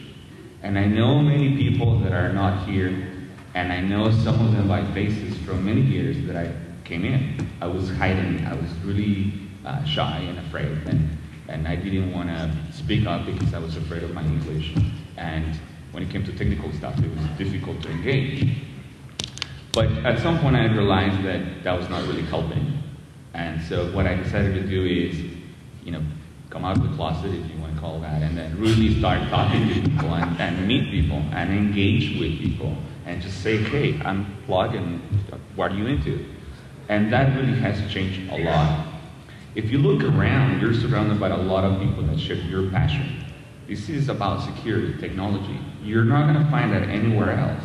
And I know many people that are not here, and I know some of them by faces from many years that I came in. I was hiding, I was really uh, shy and afraid, and, and I didn't want to speak up because I was afraid of my English. And when it came to technical stuff, it was difficult to engage. But at some point, I realized that that was not really helping. And so what I decided to do is, you know, come out of the closet, if you want to call that, and then really start talking to people and, and meet people and engage with people and just say, hey, I'm and what are you into? And that really has changed a lot. If you look around, you're surrounded by a lot of people that share your passion. This is about security, technology. You're not going to find that anywhere else.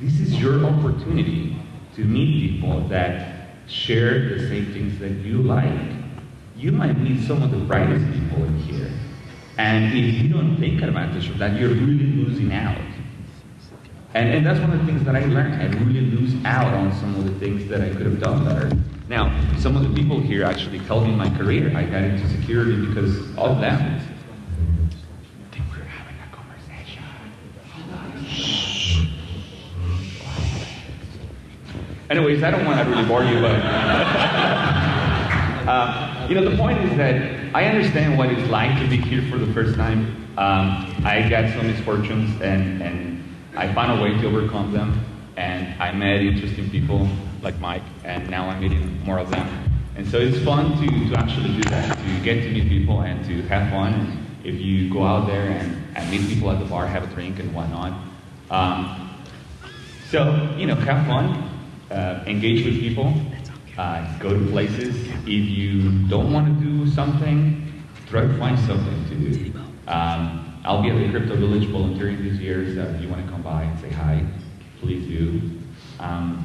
This is your opportunity to meet people that share the same things that you like. You might meet some of the brightest people in here. And if you don't take advantage of that, you're really losing out. And, and that's one of the things that I learned. I really lose out on some of the things that I could have done better. Now, some of the people here actually helped me in my career. I got into security because of them. I think we're having a conversation. Anyways, I don't want to really bore you, but uh, *laughs* you know, the point is that I understand what it's like to be here for the first time. Um, I got some misfortunes, and, and I found a way to overcome them. And I met interesting people like Mike, and now I'm meeting more of them. And so it's fun to, to actually do that, to get to meet people and to have fun. If you go out there and, and meet people at the bar, have a drink and whatnot. Um, so, you know, have fun, uh, engage with people, uh, go to places. If you don't want to do something, try to find something to do. Um, I'll be at the Crypto Village volunteering this year, so if you want to come by and say hi, please do. Um,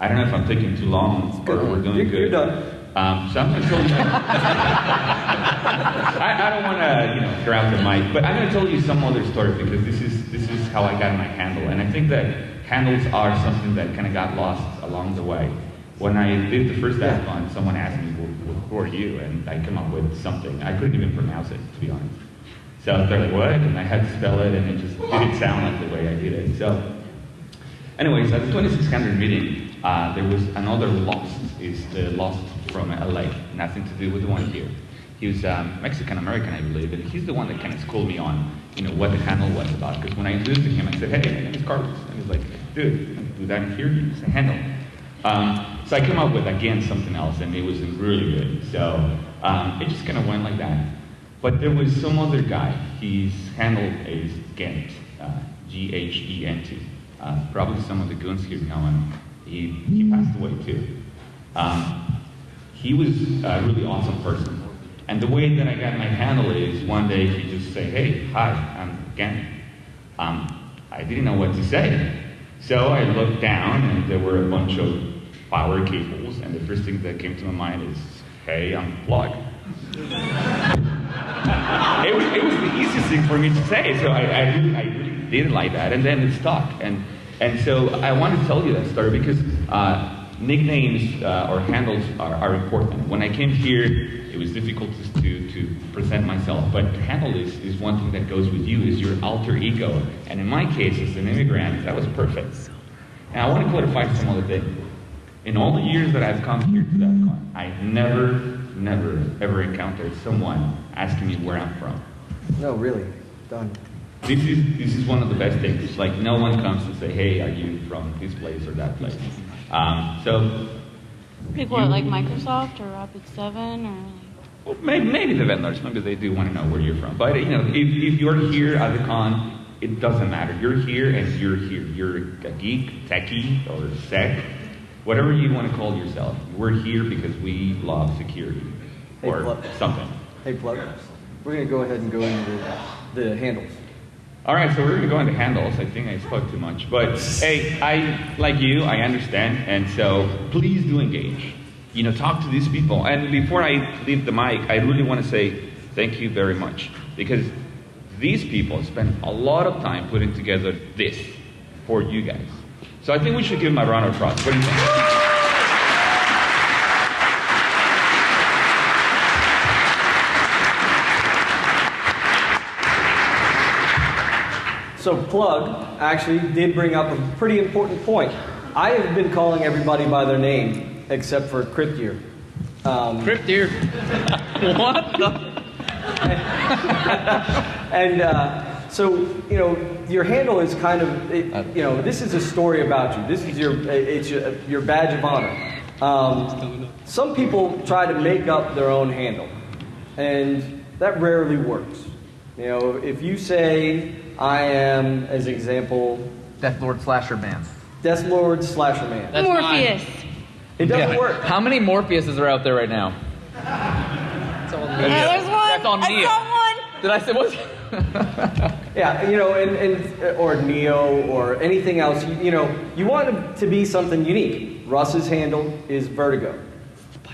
I don't know if I'm taking too long or we're doing You're- good. you're done. Um, so I'm going to tell you. *laughs* I, I don't want to, you know, grab the mic, but I'm going to tell you some other story because this is this is how I got my handle, and I think that handles are something that kind of got lost along the way. When I did the first DEFCON, someone asked me, well, "Who are you?" and I came up with something. I couldn't even pronounce it, to be honest. So they're like, "What?" and I had to spell it, and it just didn't sound like the way I did it. So. Anyways, at the 2600 meeting, uh, there was another lost. Is the lost from LA? Nothing to do with the one here. He was um, Mexican American, I believe, and he's the one that kind of schooled me on, you know, what the handle was about. Because when I introduced him, I said, "Hey, my name is Carlos," and he's like, "Dude, you don't that here. Use a handle." Um, so I came up with again something else, and it was really good. So um, it just kind of went like that. But there was some other guy. His handle is Gent, uh, G-H-E-N-T. Uh, probably some of the goons here know him. He, he passed away too. Um, he was a really awesome person. And the way that I got my handle is one day he just say, hey, hi, I'm Gent. Um, I didn't know what to say. So I looked down and there were a bunch of power cables and the first thing that came to my mind is, hey, I'm Plug. *laughs* it, was, it was the easiest thing for me to say, so I, I, really, I really didn't like that, and then it stuck. And, and so I want to tell you that story because uh, nicknames uh, or handles are, are important. When I came here, it was difficult to, to, present myself, but handle is, is one thing that goes with you, is your alter ego. And in my case, as an immigrant, that was perfect. And I want to clarify some other. In all the years that I've come here to DEFCON, I've never, never, ever encountered someone asking me where I'm from. No, really. Done. This is this is one of the best things. Like no one comes to say, "Hey, are you from this place or that place?" Um, so Like what, like Microsoft or Rapid7 or like... well, maybe, maybe the vendors, maybe they do want to know where you're from. But you know, if, if you're here at the con, it doesn't matter. You're here and you're here. You're a geek, techie, or sec, whatever you want to call yourself. We're here because we love security Hey, or Plug. something. Hey, plug. We're gonna go ahead and go into the, the handles. All right, so we're going to go into handles. I think I spoke too much. But hey, I, like you, I understand. And so please do engage. You know, talk to these people. And before I leave the mic, I really want to say thank you very much. Because these people spend a lot of time putting together this for you guys. So I think we should give them a round of applause. What do you think? So plug actually did bring up a pretty important point. I have been calling everybody by their name except for Cryptier. Um, Cryptier. *laughs* what the? and uh, so you know your handle is kind of it, you know this is a story about you. This is your it's your, your badge of honor. Um, some people try to make up their own handle, and that rarely works. You know, if you say I am, as example, Death Lord Slasher Man. Death Lord Slasher Man. That's Morpheus. It doesn't Yeah. work. How many Morpheuses are out there right now? That's Yeah, there's one. That's on I Neo. saw one. Did I say what? *laughs* Yeah, you know, and, and or Neo or anything else. You, you know, you want it to be something unique. Russ's handle is Vertigo.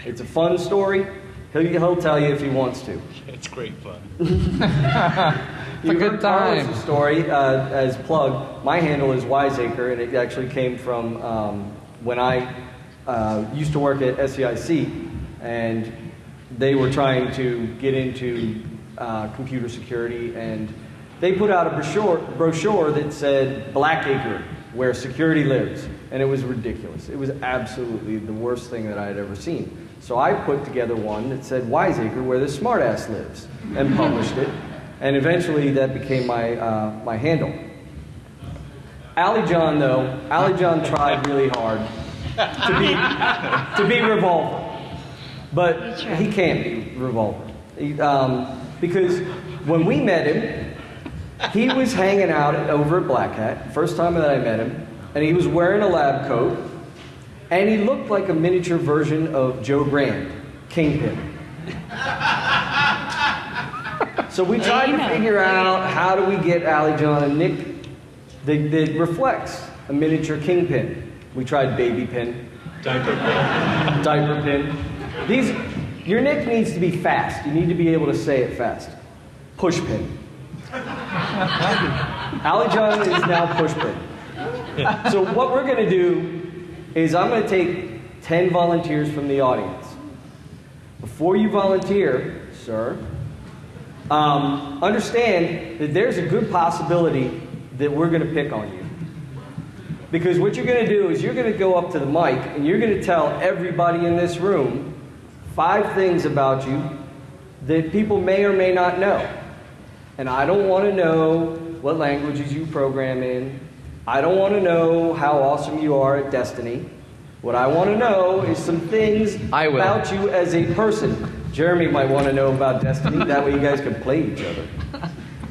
It's a fun story. He'll, he'll tell you if he wants to. It's great fun. *laughs* A good time. story uh, as plug. My handle is Wiseacre, and it actually came from um, when I uh, used to work at SEIC, and they were trying to get into uh, computer security, and they put out a brochure, brochure that said Blackacre, where security lives, and it was ridiculous. It was absolutely the worst thing that I had ever seen. So I put together one that said Wiseacre, where the smartass lives, and published it. And eventually that became my, uh, my handle. Ali John, though, Ali John tried really hard to be, to be Revolver. But he can't be Revolver. He, um, because when we met him, he was hanging out over at Black Hat, first time that I met him, and he was wearing a lab coat, and he looked like a miniature version of Joe Grand, Kingpin. So we tried to figure out how do we get Ali John and Nick that, that reflects a miniature kingpin. We tried baby pin. Diaper pin. Diaper pin. These, your nick needs to be fast. You need to be able to say it fast. Push pin. Allie John is now push pin. So what we're going to do is I'm going to take 10 volunteers from the audience. Before you volunteer, sir, um, understand that there's a good possibility that we're going to pick on you. Because what you're going to do is you're going to go up to the mic and you're going to tell everybody in this room five things about you that people may or may not know. And I don't want to know what languages you program in. I don't want to know how awesome you are at Destiny. What I want to know is some things about you as a person. Jeremy might want to know about Destiny. That way you guys can play each other.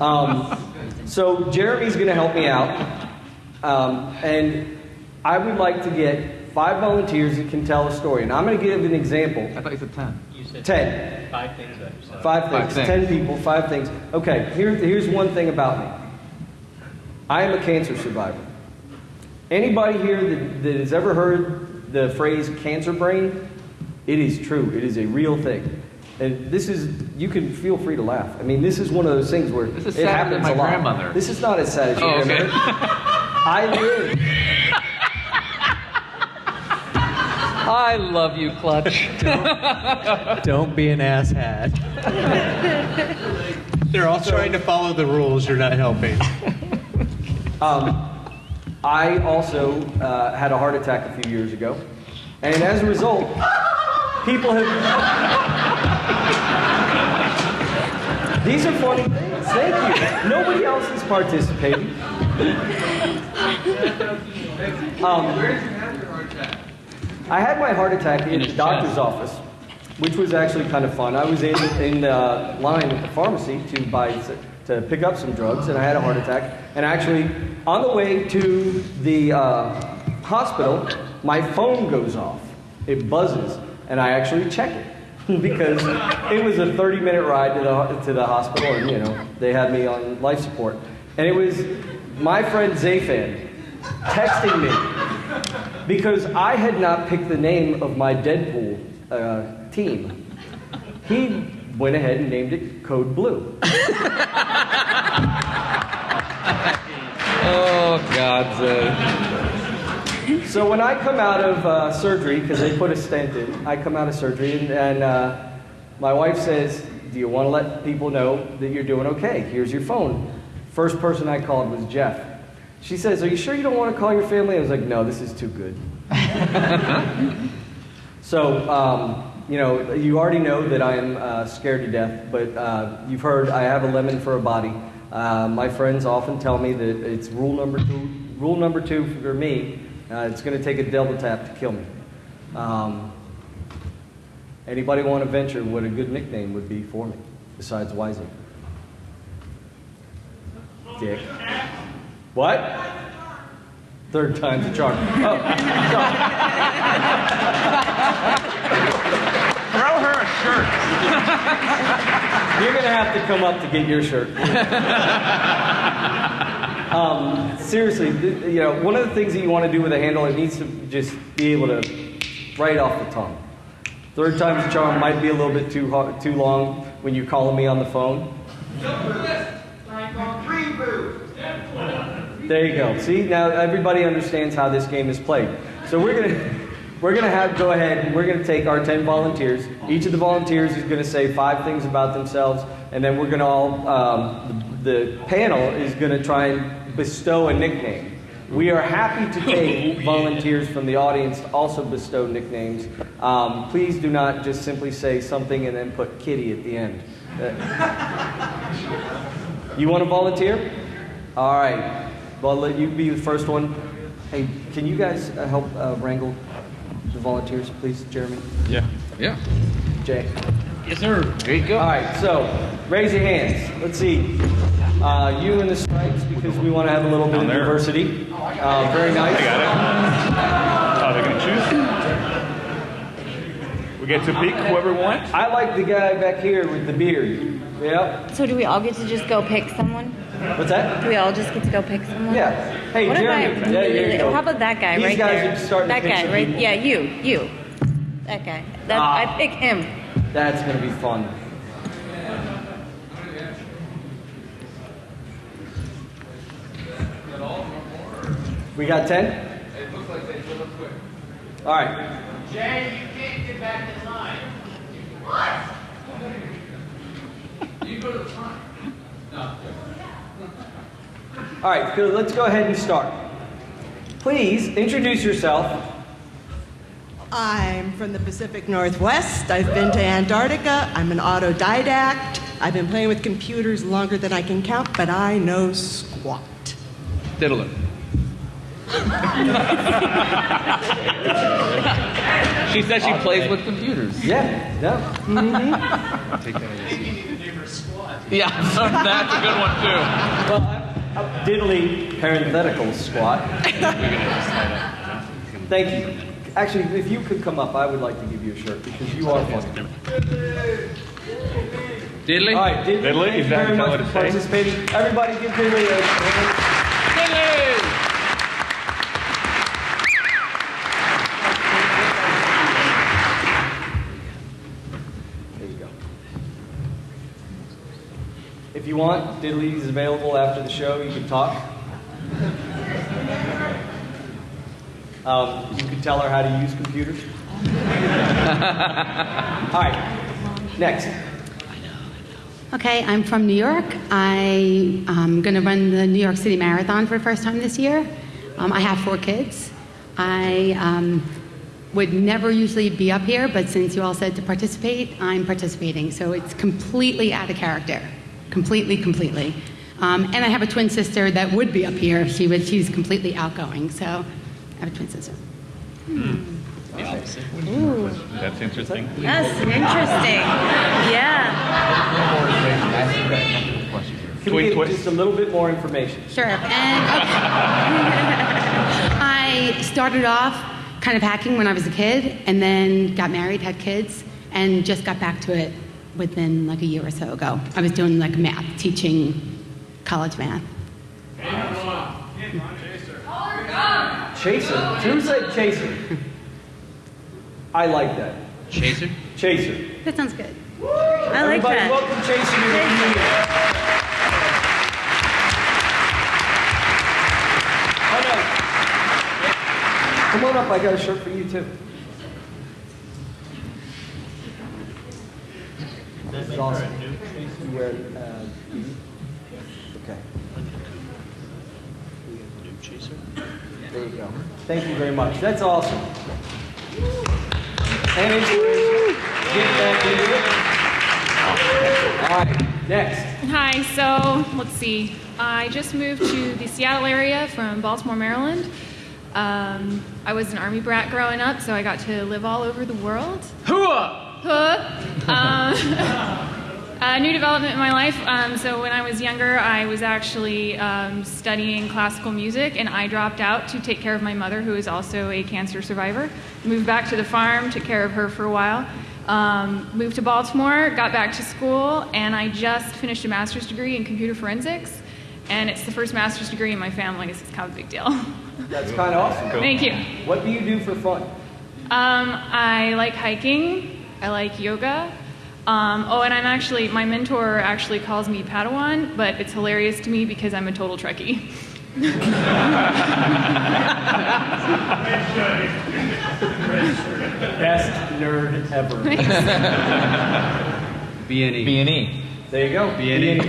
Um, so Jeremy's going to help me out. Um, and I would like to get five volunteers that can tell a story. And I'm going to give an example. I thought you said 10. You said 10. Five things about yourself. Five things. Five Ten things. people, five things. Okay, here, here's one thing about me. I am a cancer survivor. Anybody here that, that has ever heard the phrase cancer brain? It is true. It is a real thing. And this is, you can feel free to laugh. I mean, this is one of those things where This is it sadder happens than my a lot. grandmother. This is not as sad as your Oh, okay. grandmother. *laughs* I live. I love you, Clutch. Don't be an asshat. *laughs* They're all trying to follow the rules. You're not helping. Um, I also uh, had a heart attack a few years ago, and as a result, people have. These are funny things. Thank you. Nobody else is participating. Um, I had my heart attack in the doctor's office, which was actually kind of fun. I was in in uh, line at the pharmacy to buy to pick up some drugs, and I had a heart attack. And actually, on the way to the uh, hospital, my phone goes off. It buzzes, and I actually check it *laughs* because it was a 30-minute ride to the to the hospital, and you know they had me on life support. And it was my friend Zafan texting me because I had not picked the name of my Deadpool uh, team. He went ahead and named it Code Blue. *laughs* Oh, God's So when I come out of uh, surgery, because they put a stent in, I come out of surgery and, and uh, my wife says, "Do you want to let people know that you're doing okay? Here's your phone." First person I called was Jeff. She says, "Are you sure you don't want to call your family?" I was like, "No, this is too good." *laughs* so um, you know, you already know that I am uh, scared to death, but uh, you've heard I have a lemon for a body. Uh, my friends often tell me that it's rule number two. Rule number two for me, uh, it's going to take a double tap to kill me. Um, anybody want to venture what a good nickname would be for me besides Wising? Dick. What? Third time's a charm. Oh, Throw her a shirt. You're gonna have to come up to get your shirt. *laughs* um, seriously, you know, one of the things that you want to do with a handle, it needs to just be able to right off the tongue. Third time's a charm might be a little bit too hard, too long when you're calling me on the phone. There you go. See, now everybody understands how this game is played. So we're gonna we're gonna have go ahead and we're gonna take our ten volunteers. Each of the volunteers is gonna say five things about themselves, and then we're gonna all um, the, the panel is gonna try and bestow a nickname. We are happy to take *laughs* volunteers from the audience to also bestow nicknames. Um, please do not just simply say something and then put kitty at the end. Uh, you want to volunteer? All right. Well, I'll let you be the first one. Hey, can you guys uh, help uh, wrangle the volunteers, please, Jeremy? Yeah. Yeah. Jay. Yes, sir. There you go. All right, so raise your hands. Let's see. Uh, you in the stripes because we want to have a little bit of diversity. Uh, very nice. I got it. Oh, they're gonna choose. We get to pick whoever wants. I like the guy back here with the beard. Yep. So do we all get to just go pick someone? What's that? Do we all just get to go pick someone? Yeah. Hey, what Jeremy. If I Yeah, there you go. How about that guy These right guys there? are starting to that pick guy, some right? people. Yeah, you, you. That guy. That Ah. I pick him. That's going to be fun. We got 10? It looks like they fill up quick. All right. Jay, you can't get back in line. What? You go to the front. No. All right, good. Let's go ahead and start. Please introduce yourself. I'm from the Pacific Northwest. I've been to Antarctica. I'm an autodidact. I've been playing with computers longer than I can count, but I know squat. Diddler. She says she plays with computers. Yeah, yeah. Mm-hmm. Yeah, *laughs* that's a good one too. Well, I'm, I'm diddly parenthetical squat. Thank you. Actually, if you could come up, I would like to give you a shirt because you are funny. Diddley? All right, Diddley, Diddley, thank is you that very how much for participating. Everybody give Diddley a hand. If you want, Diddley is available after the show. You can talk. Um, you can tell her how to use computers. *laughs* All right, next. Okay, I'm from New York. I am going to run the New York City Marathon for the first time this year. Um, I have four kids. I um, would never usually be up here, but since you all said to participate, I'm participating. So it's completely out of character. Completely, completely. Um, and I have a twin sister that would be up here. She would, she's completely outgoing. So I have a twin sister. The opposite. That's interesting. That's interesting. Yeah. Can we get just a little bit more information? Sure. And okay. *laughs* I started off kind of hacking when I was a kid, and then got married, had kids, and just got back to it within like a year or so ago. I was doing like math, teaching college math. Chaser. Who said chaser? I like that. Chaser? Chaser. That sounds good. I like Everybody that. welcome Chaser to the community. Oh. Come on up, I got a shirt for you too. This is awesome. You wear, uh, okay. There you go. Thank you very much. That's awesome. And inspiration. Get back into it. All right, next. Hi, so let's see. I just moved to the Seattle area from Baltimore, Maryland. Um, I was an army brat growing up, so I got to live all over the world. Hooah! Huh. Um, a *laughs* new development in my life. Um, so when I was younger, I was actually um, studying classical music, and I dropped out to take care of my mother, who is also a cancer survivor. Moved back to the farm, took care of her for a while. Um, moved to Baltimore, got back to school, and I just finished a master's degree in computer forensics. And it's the first master's degree in my family, so it's kind of a big deal. *laughs* That's kind of awesome. Thank you. What do you do for fun? Um, I like hiking. I like yoga. Um, oh, and I'm actually, my mentor actually calls me Padawan, but it's hilarious to me because I'm a total Trekkie. Best nerd ever. *laughs* B&E. B&E. There you go. B&E.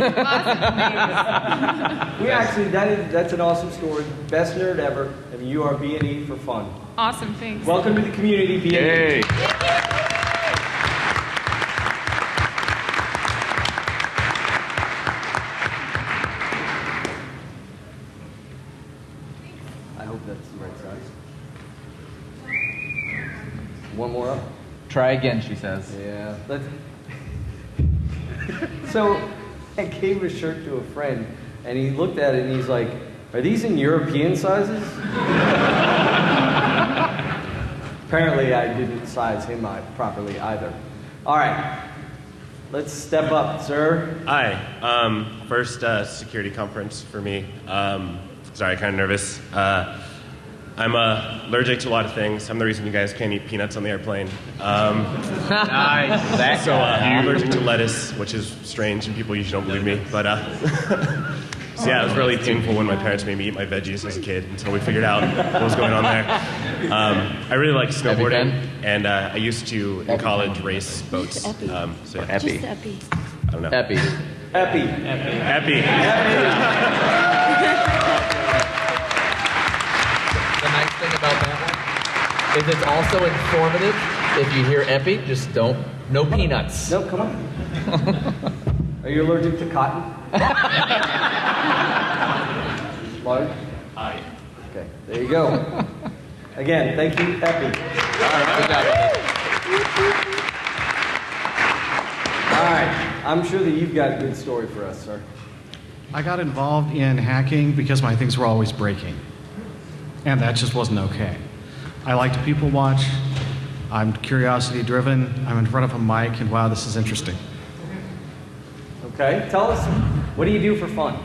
we actually, that is, that's an awesome story. Best nerd ever. And you are B&E for fun. Awesome, thanks. Welcome to the community, B&E. Yay. Try again, she says. Yeah. Let's... *laughs* so I gave a shirt to a friend, and he looked at it and he's like, "Are these in European sizes?" *laughs* Apparently, I didn't size him out properly either. All right. Let's step up, sir. Hi. Um, first uh, security conference for me. Um, sorry, kind of nervous. Uh, I'm uh, allergic to a lot of things. I'm the reason you guys can't eat peanuts on the airplane. Um, Nice. *laughs* So uh. I'm allergic to lettuce, which is strange, and people usually don't believe me. But uh, *laughs* so yeah, it was really painful when my parents made me eat my veggies as a kid until we figured out what was going on there. Um, I really like snowboarding, and uh, I used to in college race boats. Um, so yeah. Epi. Just Epi. I don't know. Epi. Epi. Epi. The is it's also informative. If you hear epi, just don't. No peanuts. No, come on. Are you allergic to cotton? *laughs* Large? Aye. Okay, there you go. Again, thank you, Epi. Good job. All right, I'm sure that you've got a good story for us, sir. I got involved in hacking because my things were always breaking. And that just wasn't okay. I like to people watch. I'm curiosity driven. I'm in front of a mic, and wow, this is interesting. Okay, tell us, what do you do for fun?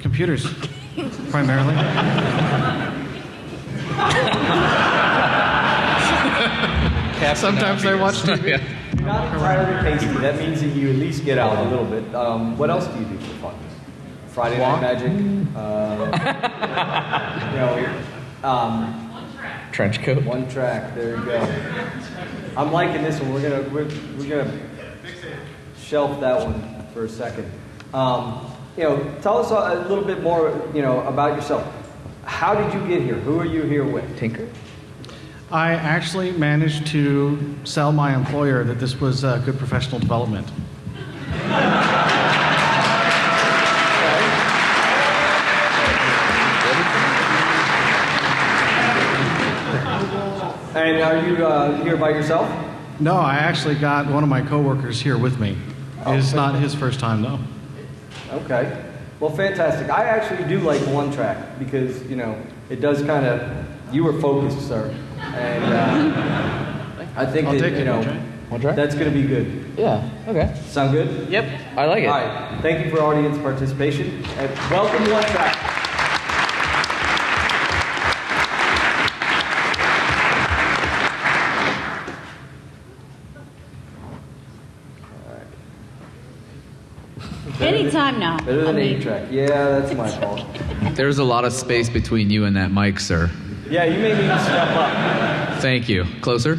Computers, primarily. Sometimes I watch TV. You're not entirely pasty. That means that you at least get out a little bit. Um, what else do you do for fun? Friday Walk. Night Magic. Uh, *laughs* you know, um, Trench coat. one track. There you go. I'm liking this one. We're gonna we're, we're gonna shelf that one for a second. Um, you know, tell us a, a little bit more. You know about yourself. How did you get here? Who are you here with? Tinker. I actually managed to sell my employer that this was uh, good professional development. *laughs* And are you uh, here by yourself? No, I actually got one of my coworkers here with me. It's not his first time, though. Okay. Well, fantastic. I actually do like one track because, you know, it does kind of, you were focused, sir. And uh, *laughs* I think I'll that, take you it, know. One track? that's going to be good. Yeah. Okay. Sound good? Yep. I like it. All right. Thank you for audience participation. And welcome one track. Anytime now. Better I than mean- eight track. Yeah, that's my *laughs* fault. There's a lot of space between you and that mic, sir. Yeah, you may need to step up. Thank you. Closer.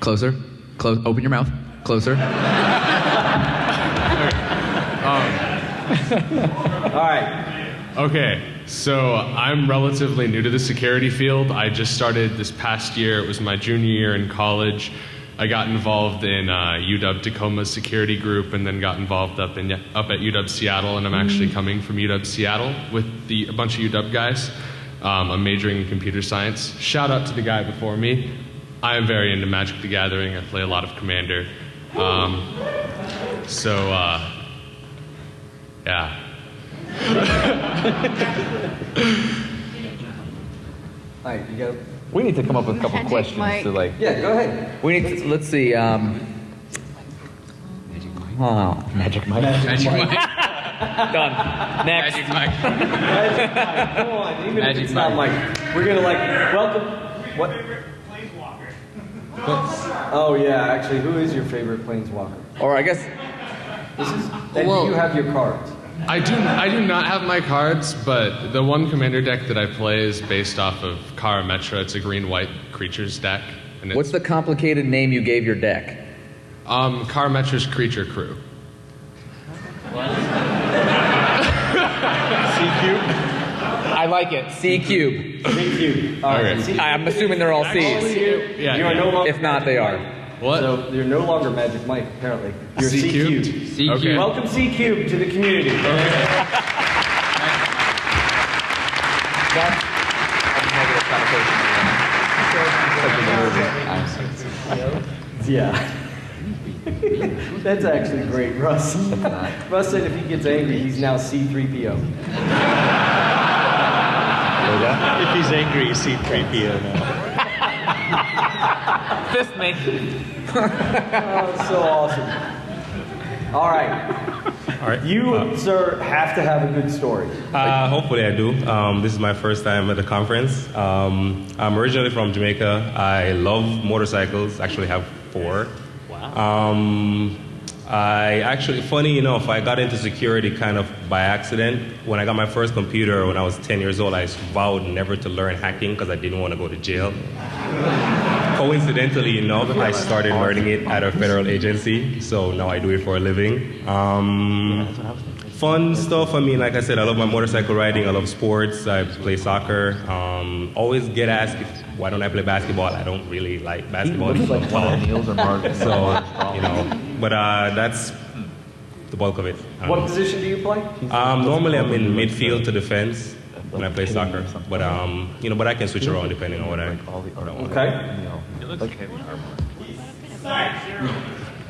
Closer. Close. Open your mouth. Closer. *laughs* All right. Okay, so I'm relatively new to the security field. I just started this past year. It was my junior year in college. I got involved in uh, UW Tacoma's security group, and then got involved up in up at UW Seattle. And I'm actually coming from UW Seattle with the a bunch of UW guys. Um, I'm majoring in computer science. Shout out to the guy before me. I am very into Magic the Gathering. I play a lot of Commander. Um, so uh, yeah. *laughs* All right, you go. We need to come up with a couple Magic questions mic. to like. Yeah, go ahead. We need to. Let's see. Um. Oh, magic Mike. Magic mic. *laughs* Done. Next. Magic mic. *laughs* Magic mic. Come on, even Magic if it's not mic. Mike. We're gonna like welcome. What? Oh yeah, actually, who is your favorite planeswalker? Or I guess. This is. And Well- do you have your cards? I do. I do not have my cards, but the one commander deck that I play is based off of Karametra. It's a green-white creatures deck, and What's the complicated name you gave your deck? um, Karametra's creature crew. C Cube? I like it. C cube. C cube. All right. Okay. C- I'm assuming they're all C's. you- Yeah, you are yeah. no. If not, they are. What? So you're no longer Magic Mike, apparently. You're C C cube. cubed? C Okay. cube. Welcome C cube to the community. That's a negative connotation. *laughs* Yeah. That's actually great, Russ. Russ said if he gets angry, he's now C3PO. If he's angry, he's C3PO now. Fist me. Oh, so awesome. All right. All right. You, sir, have to have a good story. Uh, hopefully, I do. Um, this is my first time at the conference. Um, I'm originally from Jamaica. I love motorcycles. Actually, have four. Wow. Um, I actually, funny enough, I got into security kind of by accident. When I got my first computer when I was 10 years old, I vowed never to learn hacking because I didn't want to go to jail. Coincidentally enough, I started learning it at a federal agency, so now I do it for a living. Um, fun stuff. I mean, like I said, I love my motorcycle riding. I love sports. I play soccer. Um, always get asked if, why don't I play basketball. I don't really like basketball. looks like because one I'm of Neil's or Mark- tall. So you know, but uh, that's the bulk of it. What position do you play? Um, normally, I'm in midfield to defense when I play soccer, but um, you know, but I can switch around depending on what I. What I want. Okay.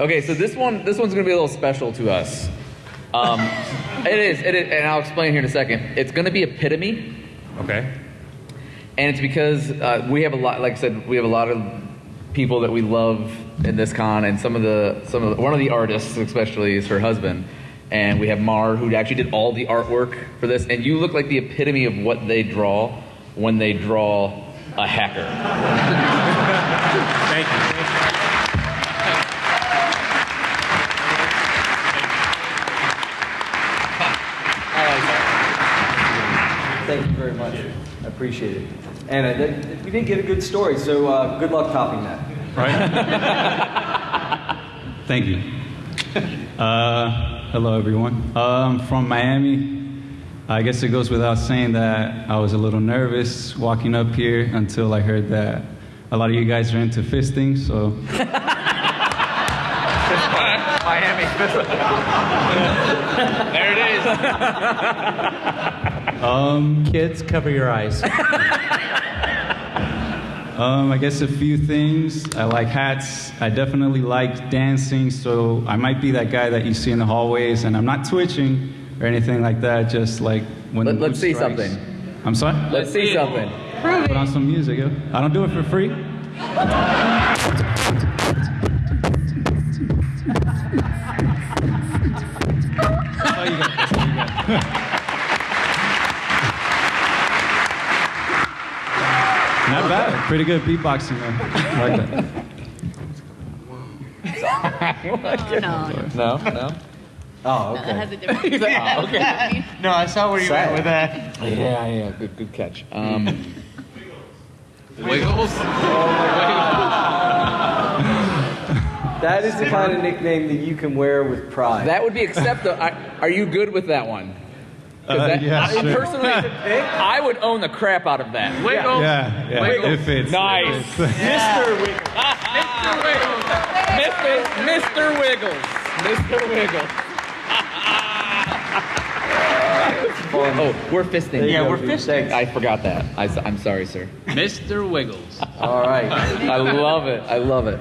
Okay, so this one, this one's gonna be a little special to us. Um, it is, it is, and I'll explain here in a second. It's gonna be epitome. Okay. And it's because uh, we have a lot, like I said, we have a lot of people that we love in this con, and some of the, some of the, one of the artists, especially, is her husband. And we have Mar, who actually did all the artwork for this, and you look like the epitome of what they draw when they draw a hacker. Thank you. Thank you very much. I appreciate it. And uh, that, we did get a good story, so uh, good luck topping that. Right? *laughs* Thank you. Uh, hello, everyone. Uh, I'm from Miami. I guess it goes without saying that I was a little nervous walking up here until I heard that a lot of you guys are into fisting, so. Miami. there it is. Um, Kids, cover your eyes. *laughs* Um, I guess a few things. I like hats. I definitely like dancing, so I might be that guy that you see in the hallways, and I'm not twitching or anything like that. Just like when the Let- let's see strikes. something. I'm sorry. Let's see something. Put on some music, yo. I don't do it for free. *laughs* Not *laughs* bad. Pretty good beatboxing, though. I like that. *laughs* No, no. Oh, No, that has a different. He's like, oh, okay. *laughs* No, I saw where you Sad. went with that. Yeah, yeah, good, good catch. Um, *laughs* Wiggles. That is the kind of nickname that you can wear with pride. That would be acceptable. Are you good with that one? 'Cause Uh, that- yeah, I, sure. personally, *laughs* I would own the crap out of that. Wiggles. Yeah, yeah, Wiggles. it fits. Nice. It fits. Mr. Wiggles. Mr. Wiggles. Mr. Wiggles. Mr. Wiggles. oh, we're fisting. Yeah, we're fisting. I forgot that. I, am sorry, sir. Mr. Wiggles. All right. I love it. I love it.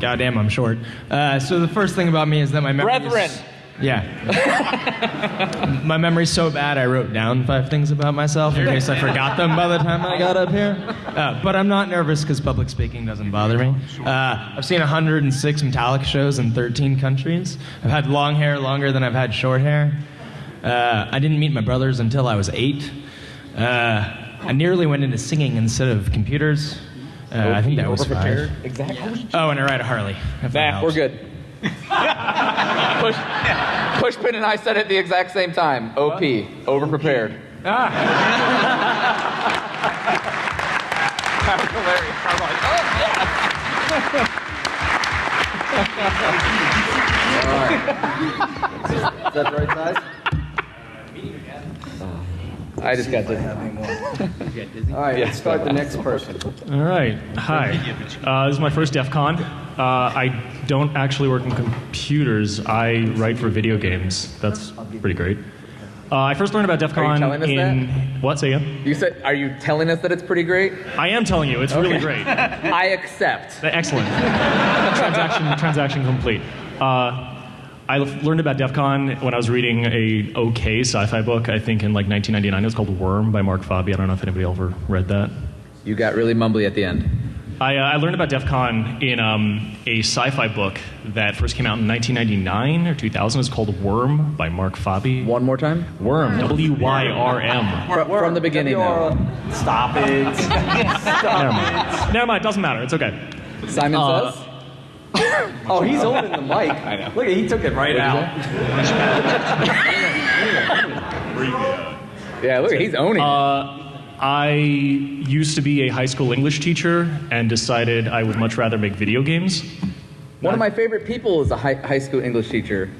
Goddamn, I'm short. Uh, so the first thing about me is that my memory. Brethren. Is, yeah. *laughs* my memory's so bad, I wrote down five things about myself in case I forgot them by the time I got up here. Uh, but I'm not nervous because public speaking doesn't bother me. Uh, I've seen 106 Metallica shows in 13 countries. I've had long hair longer than I've had short hair. Uh, I didn't meet my brothers until I was eight. Uh, I nearly went into singing instead of computers. Uh, I think that was five. Exactly. Oh, and I ride a Harley. if that Nah, we're good. *laughs* Push, Pushpin and I said it at the exact same time. OP, overprepared. That was hilarious. I was like, oh, yeah. Is that the right size? I just got to. All right, Yeah. let's start the next person. All right. Hi. Uh, this is my first DEF CON. Uh, I don't actually work in computers. I write for video games. That's pretty great. Uh, I first learned about DEF CON in what? Say again. You said, are you telling us that it's pretty great? I am telling you, it's really great. *laughs* I accept. Excellent. transaction *laughs* transaction complete. Uh, I learned about DEF CON when I was reading a okay sci-fi book. I think in like 1999. It was called Wyrm by Mark Fabi. I don't know if anybody ever read that. You got really mumbly at the end. I, uh, I learned about DEF CON in um, a sci fi book that first came out in 1999 or 2000. It's called Wyrm by Mark Fabi. One more time? Wyrm. W Y R M. From the beginning now. Stop *laughs* it. Never mind. Never mind. Doesn't matter. It's okay. Simon Uh, says? *laughs* Oh, he's holding the mic. I know. Look, he took it right out. *laughs* Yeah, look, he's owning it. Uh, I used to be a high school English teacher and decided I would much rather make video games. One of my favorite people is a high, high school English teacher.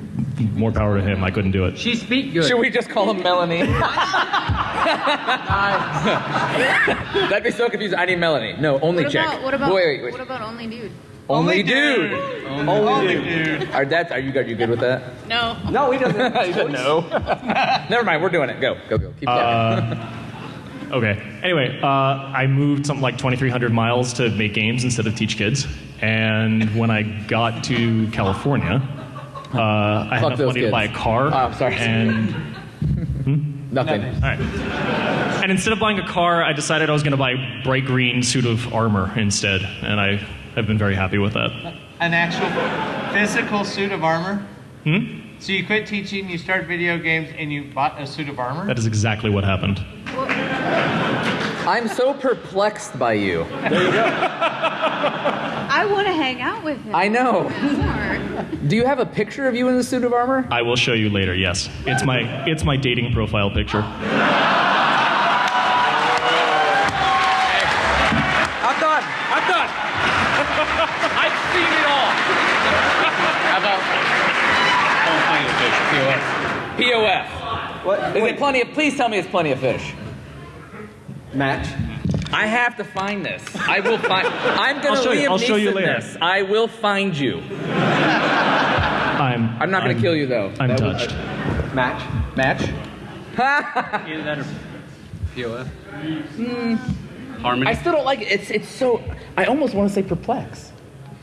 More power to him. I couldn't do it. She speak good. Should we just call him Melanie? *laughs* *laughs* That'd be so confusing. I need Melanie. No, only what check. About, what about wait, wait, wait. what about only dude? Only, dude. Only dude. Are that? Are you are you good with that? No. No, he doesn't. *laughs* he said no. Never mind. We're doing it. Go, go, go. Keep talking. Uh, okay. Anyway, uh, I moved something like 2,300 miles to make games instead of teach kids. And when I got to California, uh, I had Fuck enough those money to buy a car. Oh, I'm sorry. And *laughs* Nothing. All right. And instead of buying a car, I decided I was going to buy a bright green suit of armor instead, and I have been very happy with that. An actual physical suit of armor? Hmm? So you quit teaching, you start video games, and you bought a suit of armor? That is exactly what happened. I'm so perplexed by you. There you go. I want to hang out with him. I know. Do you have a picture of you in the suit of armor? I will show you later. Yes, it's my it's my dating profile picture. I'm done. I'm done. I've seen it all. How about POF? What? Is it plenty of? Please tell me it's plenty of fish. Match. I have to find this. I will find. I'm I'll gonna show you- Liam I'll show you Neeson later. this. I will find you. I'm. I'm not gonna kill you though. I'm That would- touched. Match. Match. *laughs* Either that or POF. Hmm. Harmony. I still don't like it. It's it's so. I almost want to say perplex.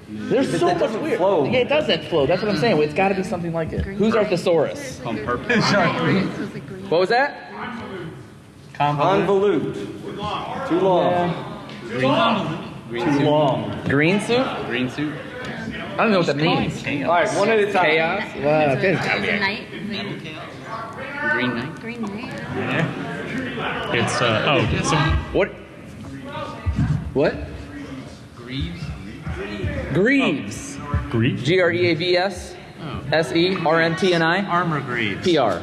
There's so much doesn't weird. flow. Yeah, it doesn't flow. That's what I'm saying. It's got to be something like it. Who's our thesaurus? On purpose. What was that? Convolute. Too long. Green Too suit. long. Green suit? Green suit. I don't know what that means. All right, one at a time. Chaos. Wow, okay, it's gotta be It's a a- night. Green knight. Green night. It's uh oh. Some, What? What? Greaves. Greaves. Greek. G R E A V S oh. S E R N T N I Armor greaves. P R.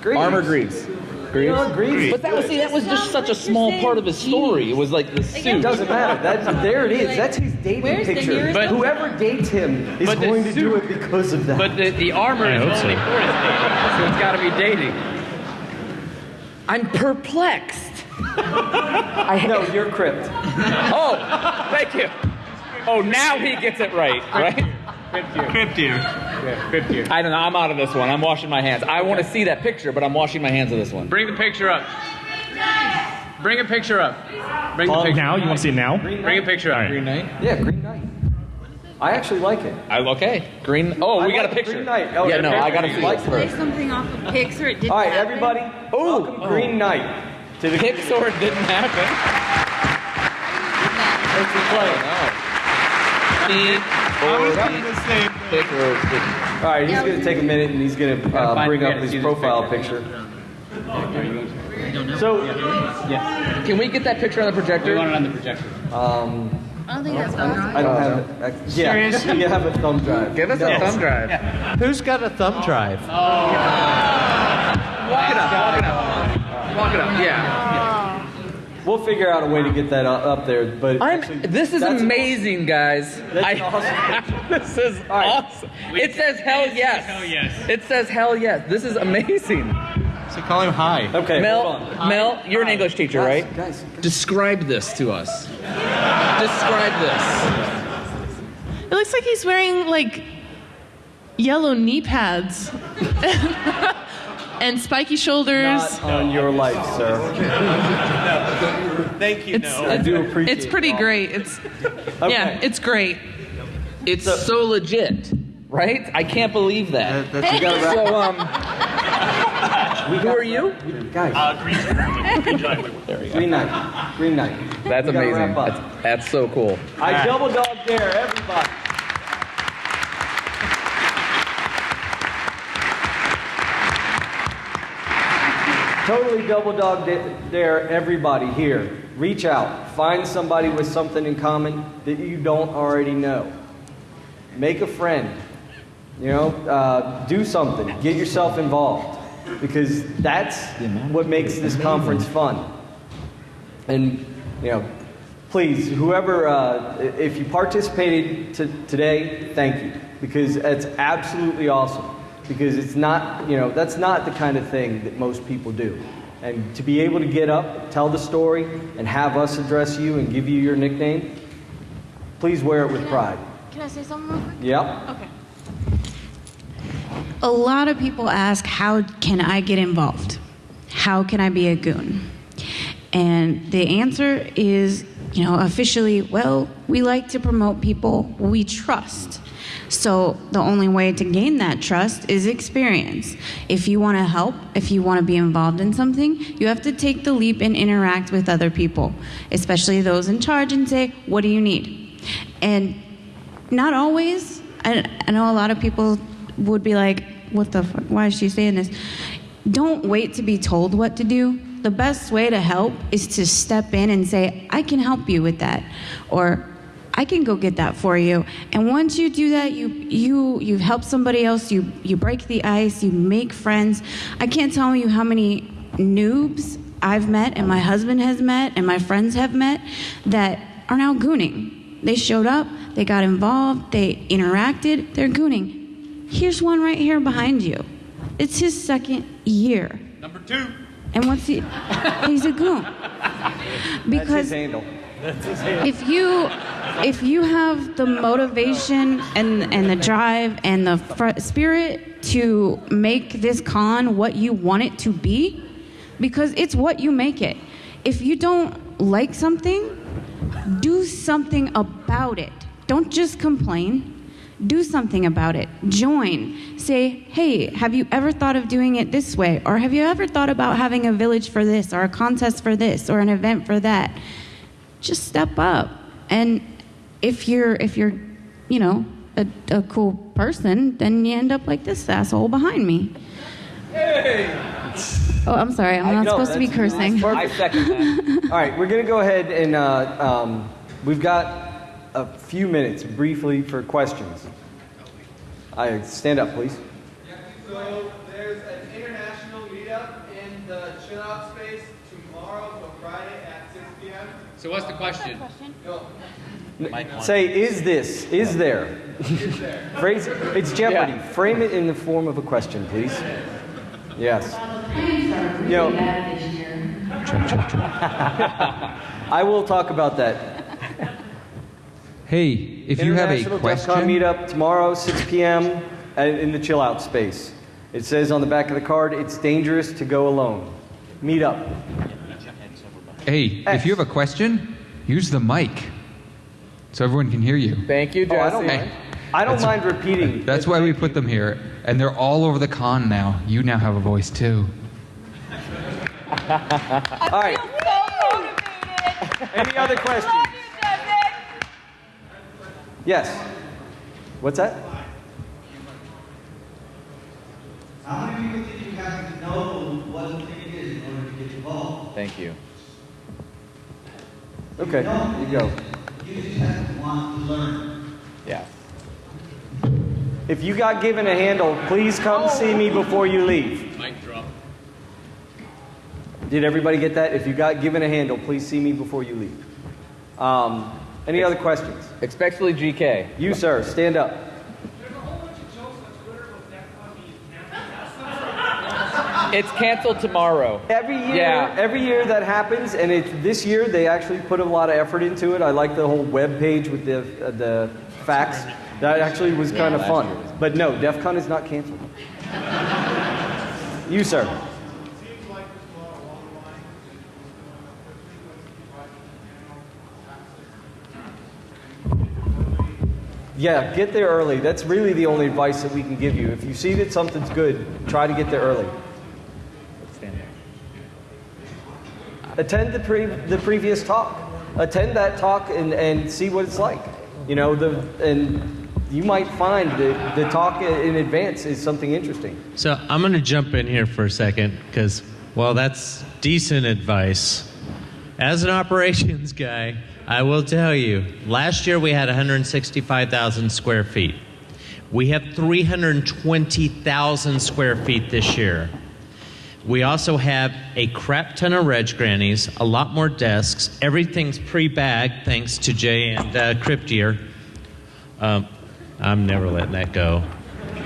Greaves. Armor Greaves. You know Greaves? But that was see, that was just such a small part of his story. It was like the It suit. doesn't matter. That's there it is. That's his dating Where's the picture. nearest But one? whoever dates him is But the going to do suit- it because of that. But the, the armor I is hope so. only for his dating, so it's got to be dating. I'm perplexed. I, *laughs* no, you're crypt. Oh, thank you. Oh, now he gets it right, *laughs* right? Crypt here. Yeah, crypt here. I don't know. I'm out of this one. I'm washing my hands. I want to see that picture, but I'm washing my hands of this one. Bring the picture up. Bring a picture up. Bring the Oh, picture. now you want to see it now? Bring a picture up. Green Knight. Yeah, Green Knight. I actually like it. I, okay. Green. Oh, I we got like a picture. Green Knight. Oh, yeah, no. I got to You see like this? Play first. something off of Pix or it didn't All right, happen. everybody. Oh, Green Knight to the Pixar didn't happen. Let's be playing. All right, he's going to take a minute and he's going to uh, bring up his profile picture. So, Yeah. Can we get that picture on the We projector? want it on the projector. um, I don't think that's going on. I don't have it. Yeah, Serious? *laughs* you have a thumb drive. Give us a thumb drive. Who's got a thumb drive? Walk it up. Walk it up. Walk it up. Yeah. We'll figure out a way to get that up, up there. But I'm. actually, This is that's an amazing, guys. That's I, awesome *laughs* this is right. awesome. It says hell yes. Hell yes. It says hell yes. This is amazing. So call him high. Okay, Mel, hold on. Mel, you're an English teacher, Guys, right? Guys, Describe this to us. Describe this. It looks like he's wearing like yellow knee pads *laughs* and spiky shoulders. not on your life, sir. *laughs* Thank you, It's, no. I do appreciate it's pretty it. great. It's *laughs* Okay. yeah, it's great. It's so, legit, right? I can't believe that. You gotta *laughs* wrap- So um, Who are you? Guys. Uh, Green, Green Giant. There we go. Green Knight. Green Knight. That's We amazing. That's, that's so cool. I double dog dare everybody. Totally double dog dare everybody here. Reach out. Find somebody with something in common that you don't already know. Make a friend. You know, uh, do something. Get yourself involved because that's what makes this conference fun. And you know, please, whoever, uh, if you participated to, today, thank you because it's absolutely awesome. Because it's not, you know, that's not the kind of thing that most people do. And to be able to get up, tell the story, and have us address you and give you your nickname, please wear it with pride. Can I say something real quick? Yep. Okay. A lot of people ask, how can I get involved? How can I be a goon? And the answer is, you know, officially, well, we like to promote people we trust. So the only way to gain that trust is experience. If you want to help, if you want to be involved in something, you have to take the leap and interact with other people, especially those in charge, and say, what do you need? And not always. I, I know a lot of people would be like, what the fuck? Why is she saying this? Don't wait to be told what to do. The best way to help is to step in and say, I can help you with that. Or, I can go get that for you. And once you do that, you you you help somebody else, you you break the ice, you make friends. I can't tell you how many noobs I've met and my husband has met and my friends have met that are now gooning. They showed up, they got involved, they interacted, they're gooning. Here's one right here behind you. It's his second year. Number two. And what's he? He's a goon. That's Because his handle. *laughs* if you if you have the motivation and and the drive and the fr- spirit to make this con what you want it to be because it's what you make it. If you don't like something do something about it. Don't just complain. Do something about it. Join. Say hey have you ever thought of doing it this way? Or have you ever thought about having a village for this or a contest for this or an event for that just step up and if you're if you're you know a, a cool person then you end up like this asshole behind me Hey. oh i'm sorry i'm I not supposed to be that's- cursing I second that. *laughs* All right, we're going to go ahead and uh, um, we've got a few minutes briefly for questions. I stand up, please. Yeah, So there's an international meetup in the chill out space tomorrow till Friday at 6 p.m. So what's the question? No. Say, is this? Is there? *laughs* Phrase. It's Jeopardy. Frame it in the form of a question, please. Yes. You *laughs* know, I will talk about that. Hey, if you have a International DEF question, CON meetup tomorrow, 6 p.m. in the chill out space. It says on the back of the card, it's dangerous to go alone. Meet up. Hey, if you have a question, use the mic so everyone can hear you. Thank you, Jesse. Oh, I don't Hey, mind. I don't mind repeating. That's why we put them here, and they're all over the con now. You now have a voice too. *laughs* All right. Any other questions? Yes. What's that? How many people did you have to know what the thing is in order to get involved? Thank you. Okay, you go. You just have to want to learn. Yeah. If you got given a handle, please come see me before you leave. Mic drop. Did everybody get that? If you got given a handle, please see me before you leave. Um, any other questions? Especially GK. You, sir, stand up. It's canceled tomorrow. Every year, Yeah. every year that happens, and it's this year they actually put a lot of effort into it. I like the whole web page with the uh, the facts. That actually was kind of fun. was- But no, DEF CON is not canceled. you, sir. Yeah, get there early. That's really the only advice that we can give you. If you see that something's good, try to get there early. Attend the, pre- the previous talk. Attend that talk and, and see what it's like. You know, the, and you might find that the talk in advance is something interesting. So I'm going to jump in here for a second because, well, that's decent advice. As an *laughs* operations guy, I will tell you, last year we had 165,000 square feet. We have 320,000 square feet this year. We also have a crap ton of reg grannies, a lot more desks. Everything's pre-bagged thanks to Jay and uh, Cryptier. Um, I'm never letting that go.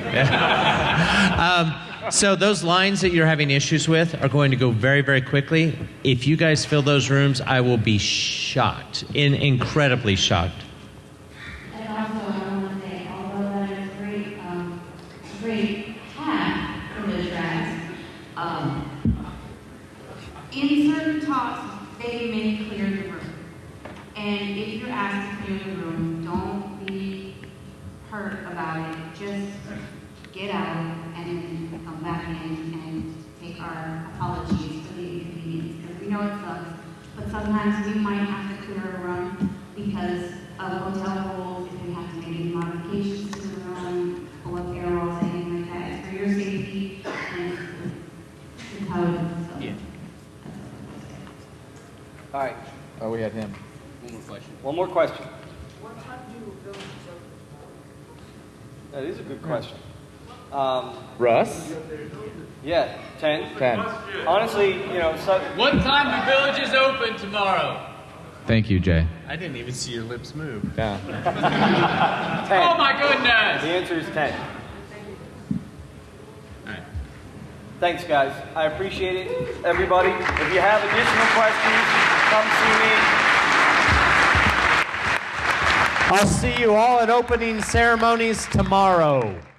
*laughs* um, so those lines that you're having issues with are going to go very, very quickly. If you guys fill those rooms, I will be shocked, in, incredibly shocked. And also, I want to say, although that is a great, um, a great hack from the tracks, um, in certain talks, may clear the room. And if you're asked to clear the room, don't be hurt about it. Just get out and then come back in and take our apologies for the inconvenience. Because we know it sucks, but sometimes we might have to clear a room because of hotel rules, if we have to make any modifications to the room, pull up arrows, anything like that. It's for your safety and it's how it is. So. All right. Oh, we had him. One more question. One more question. That is a good question. Um, Russ? yeah, 10. 10. Honestly, you know, so, What time do villages open tomorrow? Thank you, Jay. I didn't even see your lips move. Yeah. *laughs* *laughs* 10. Oh my goodness! The answer is 10. Thanks, guys. I appreciate it, everybody. If you have additional questions, come see me. I'll see you all at opening ceremonies tomorrow.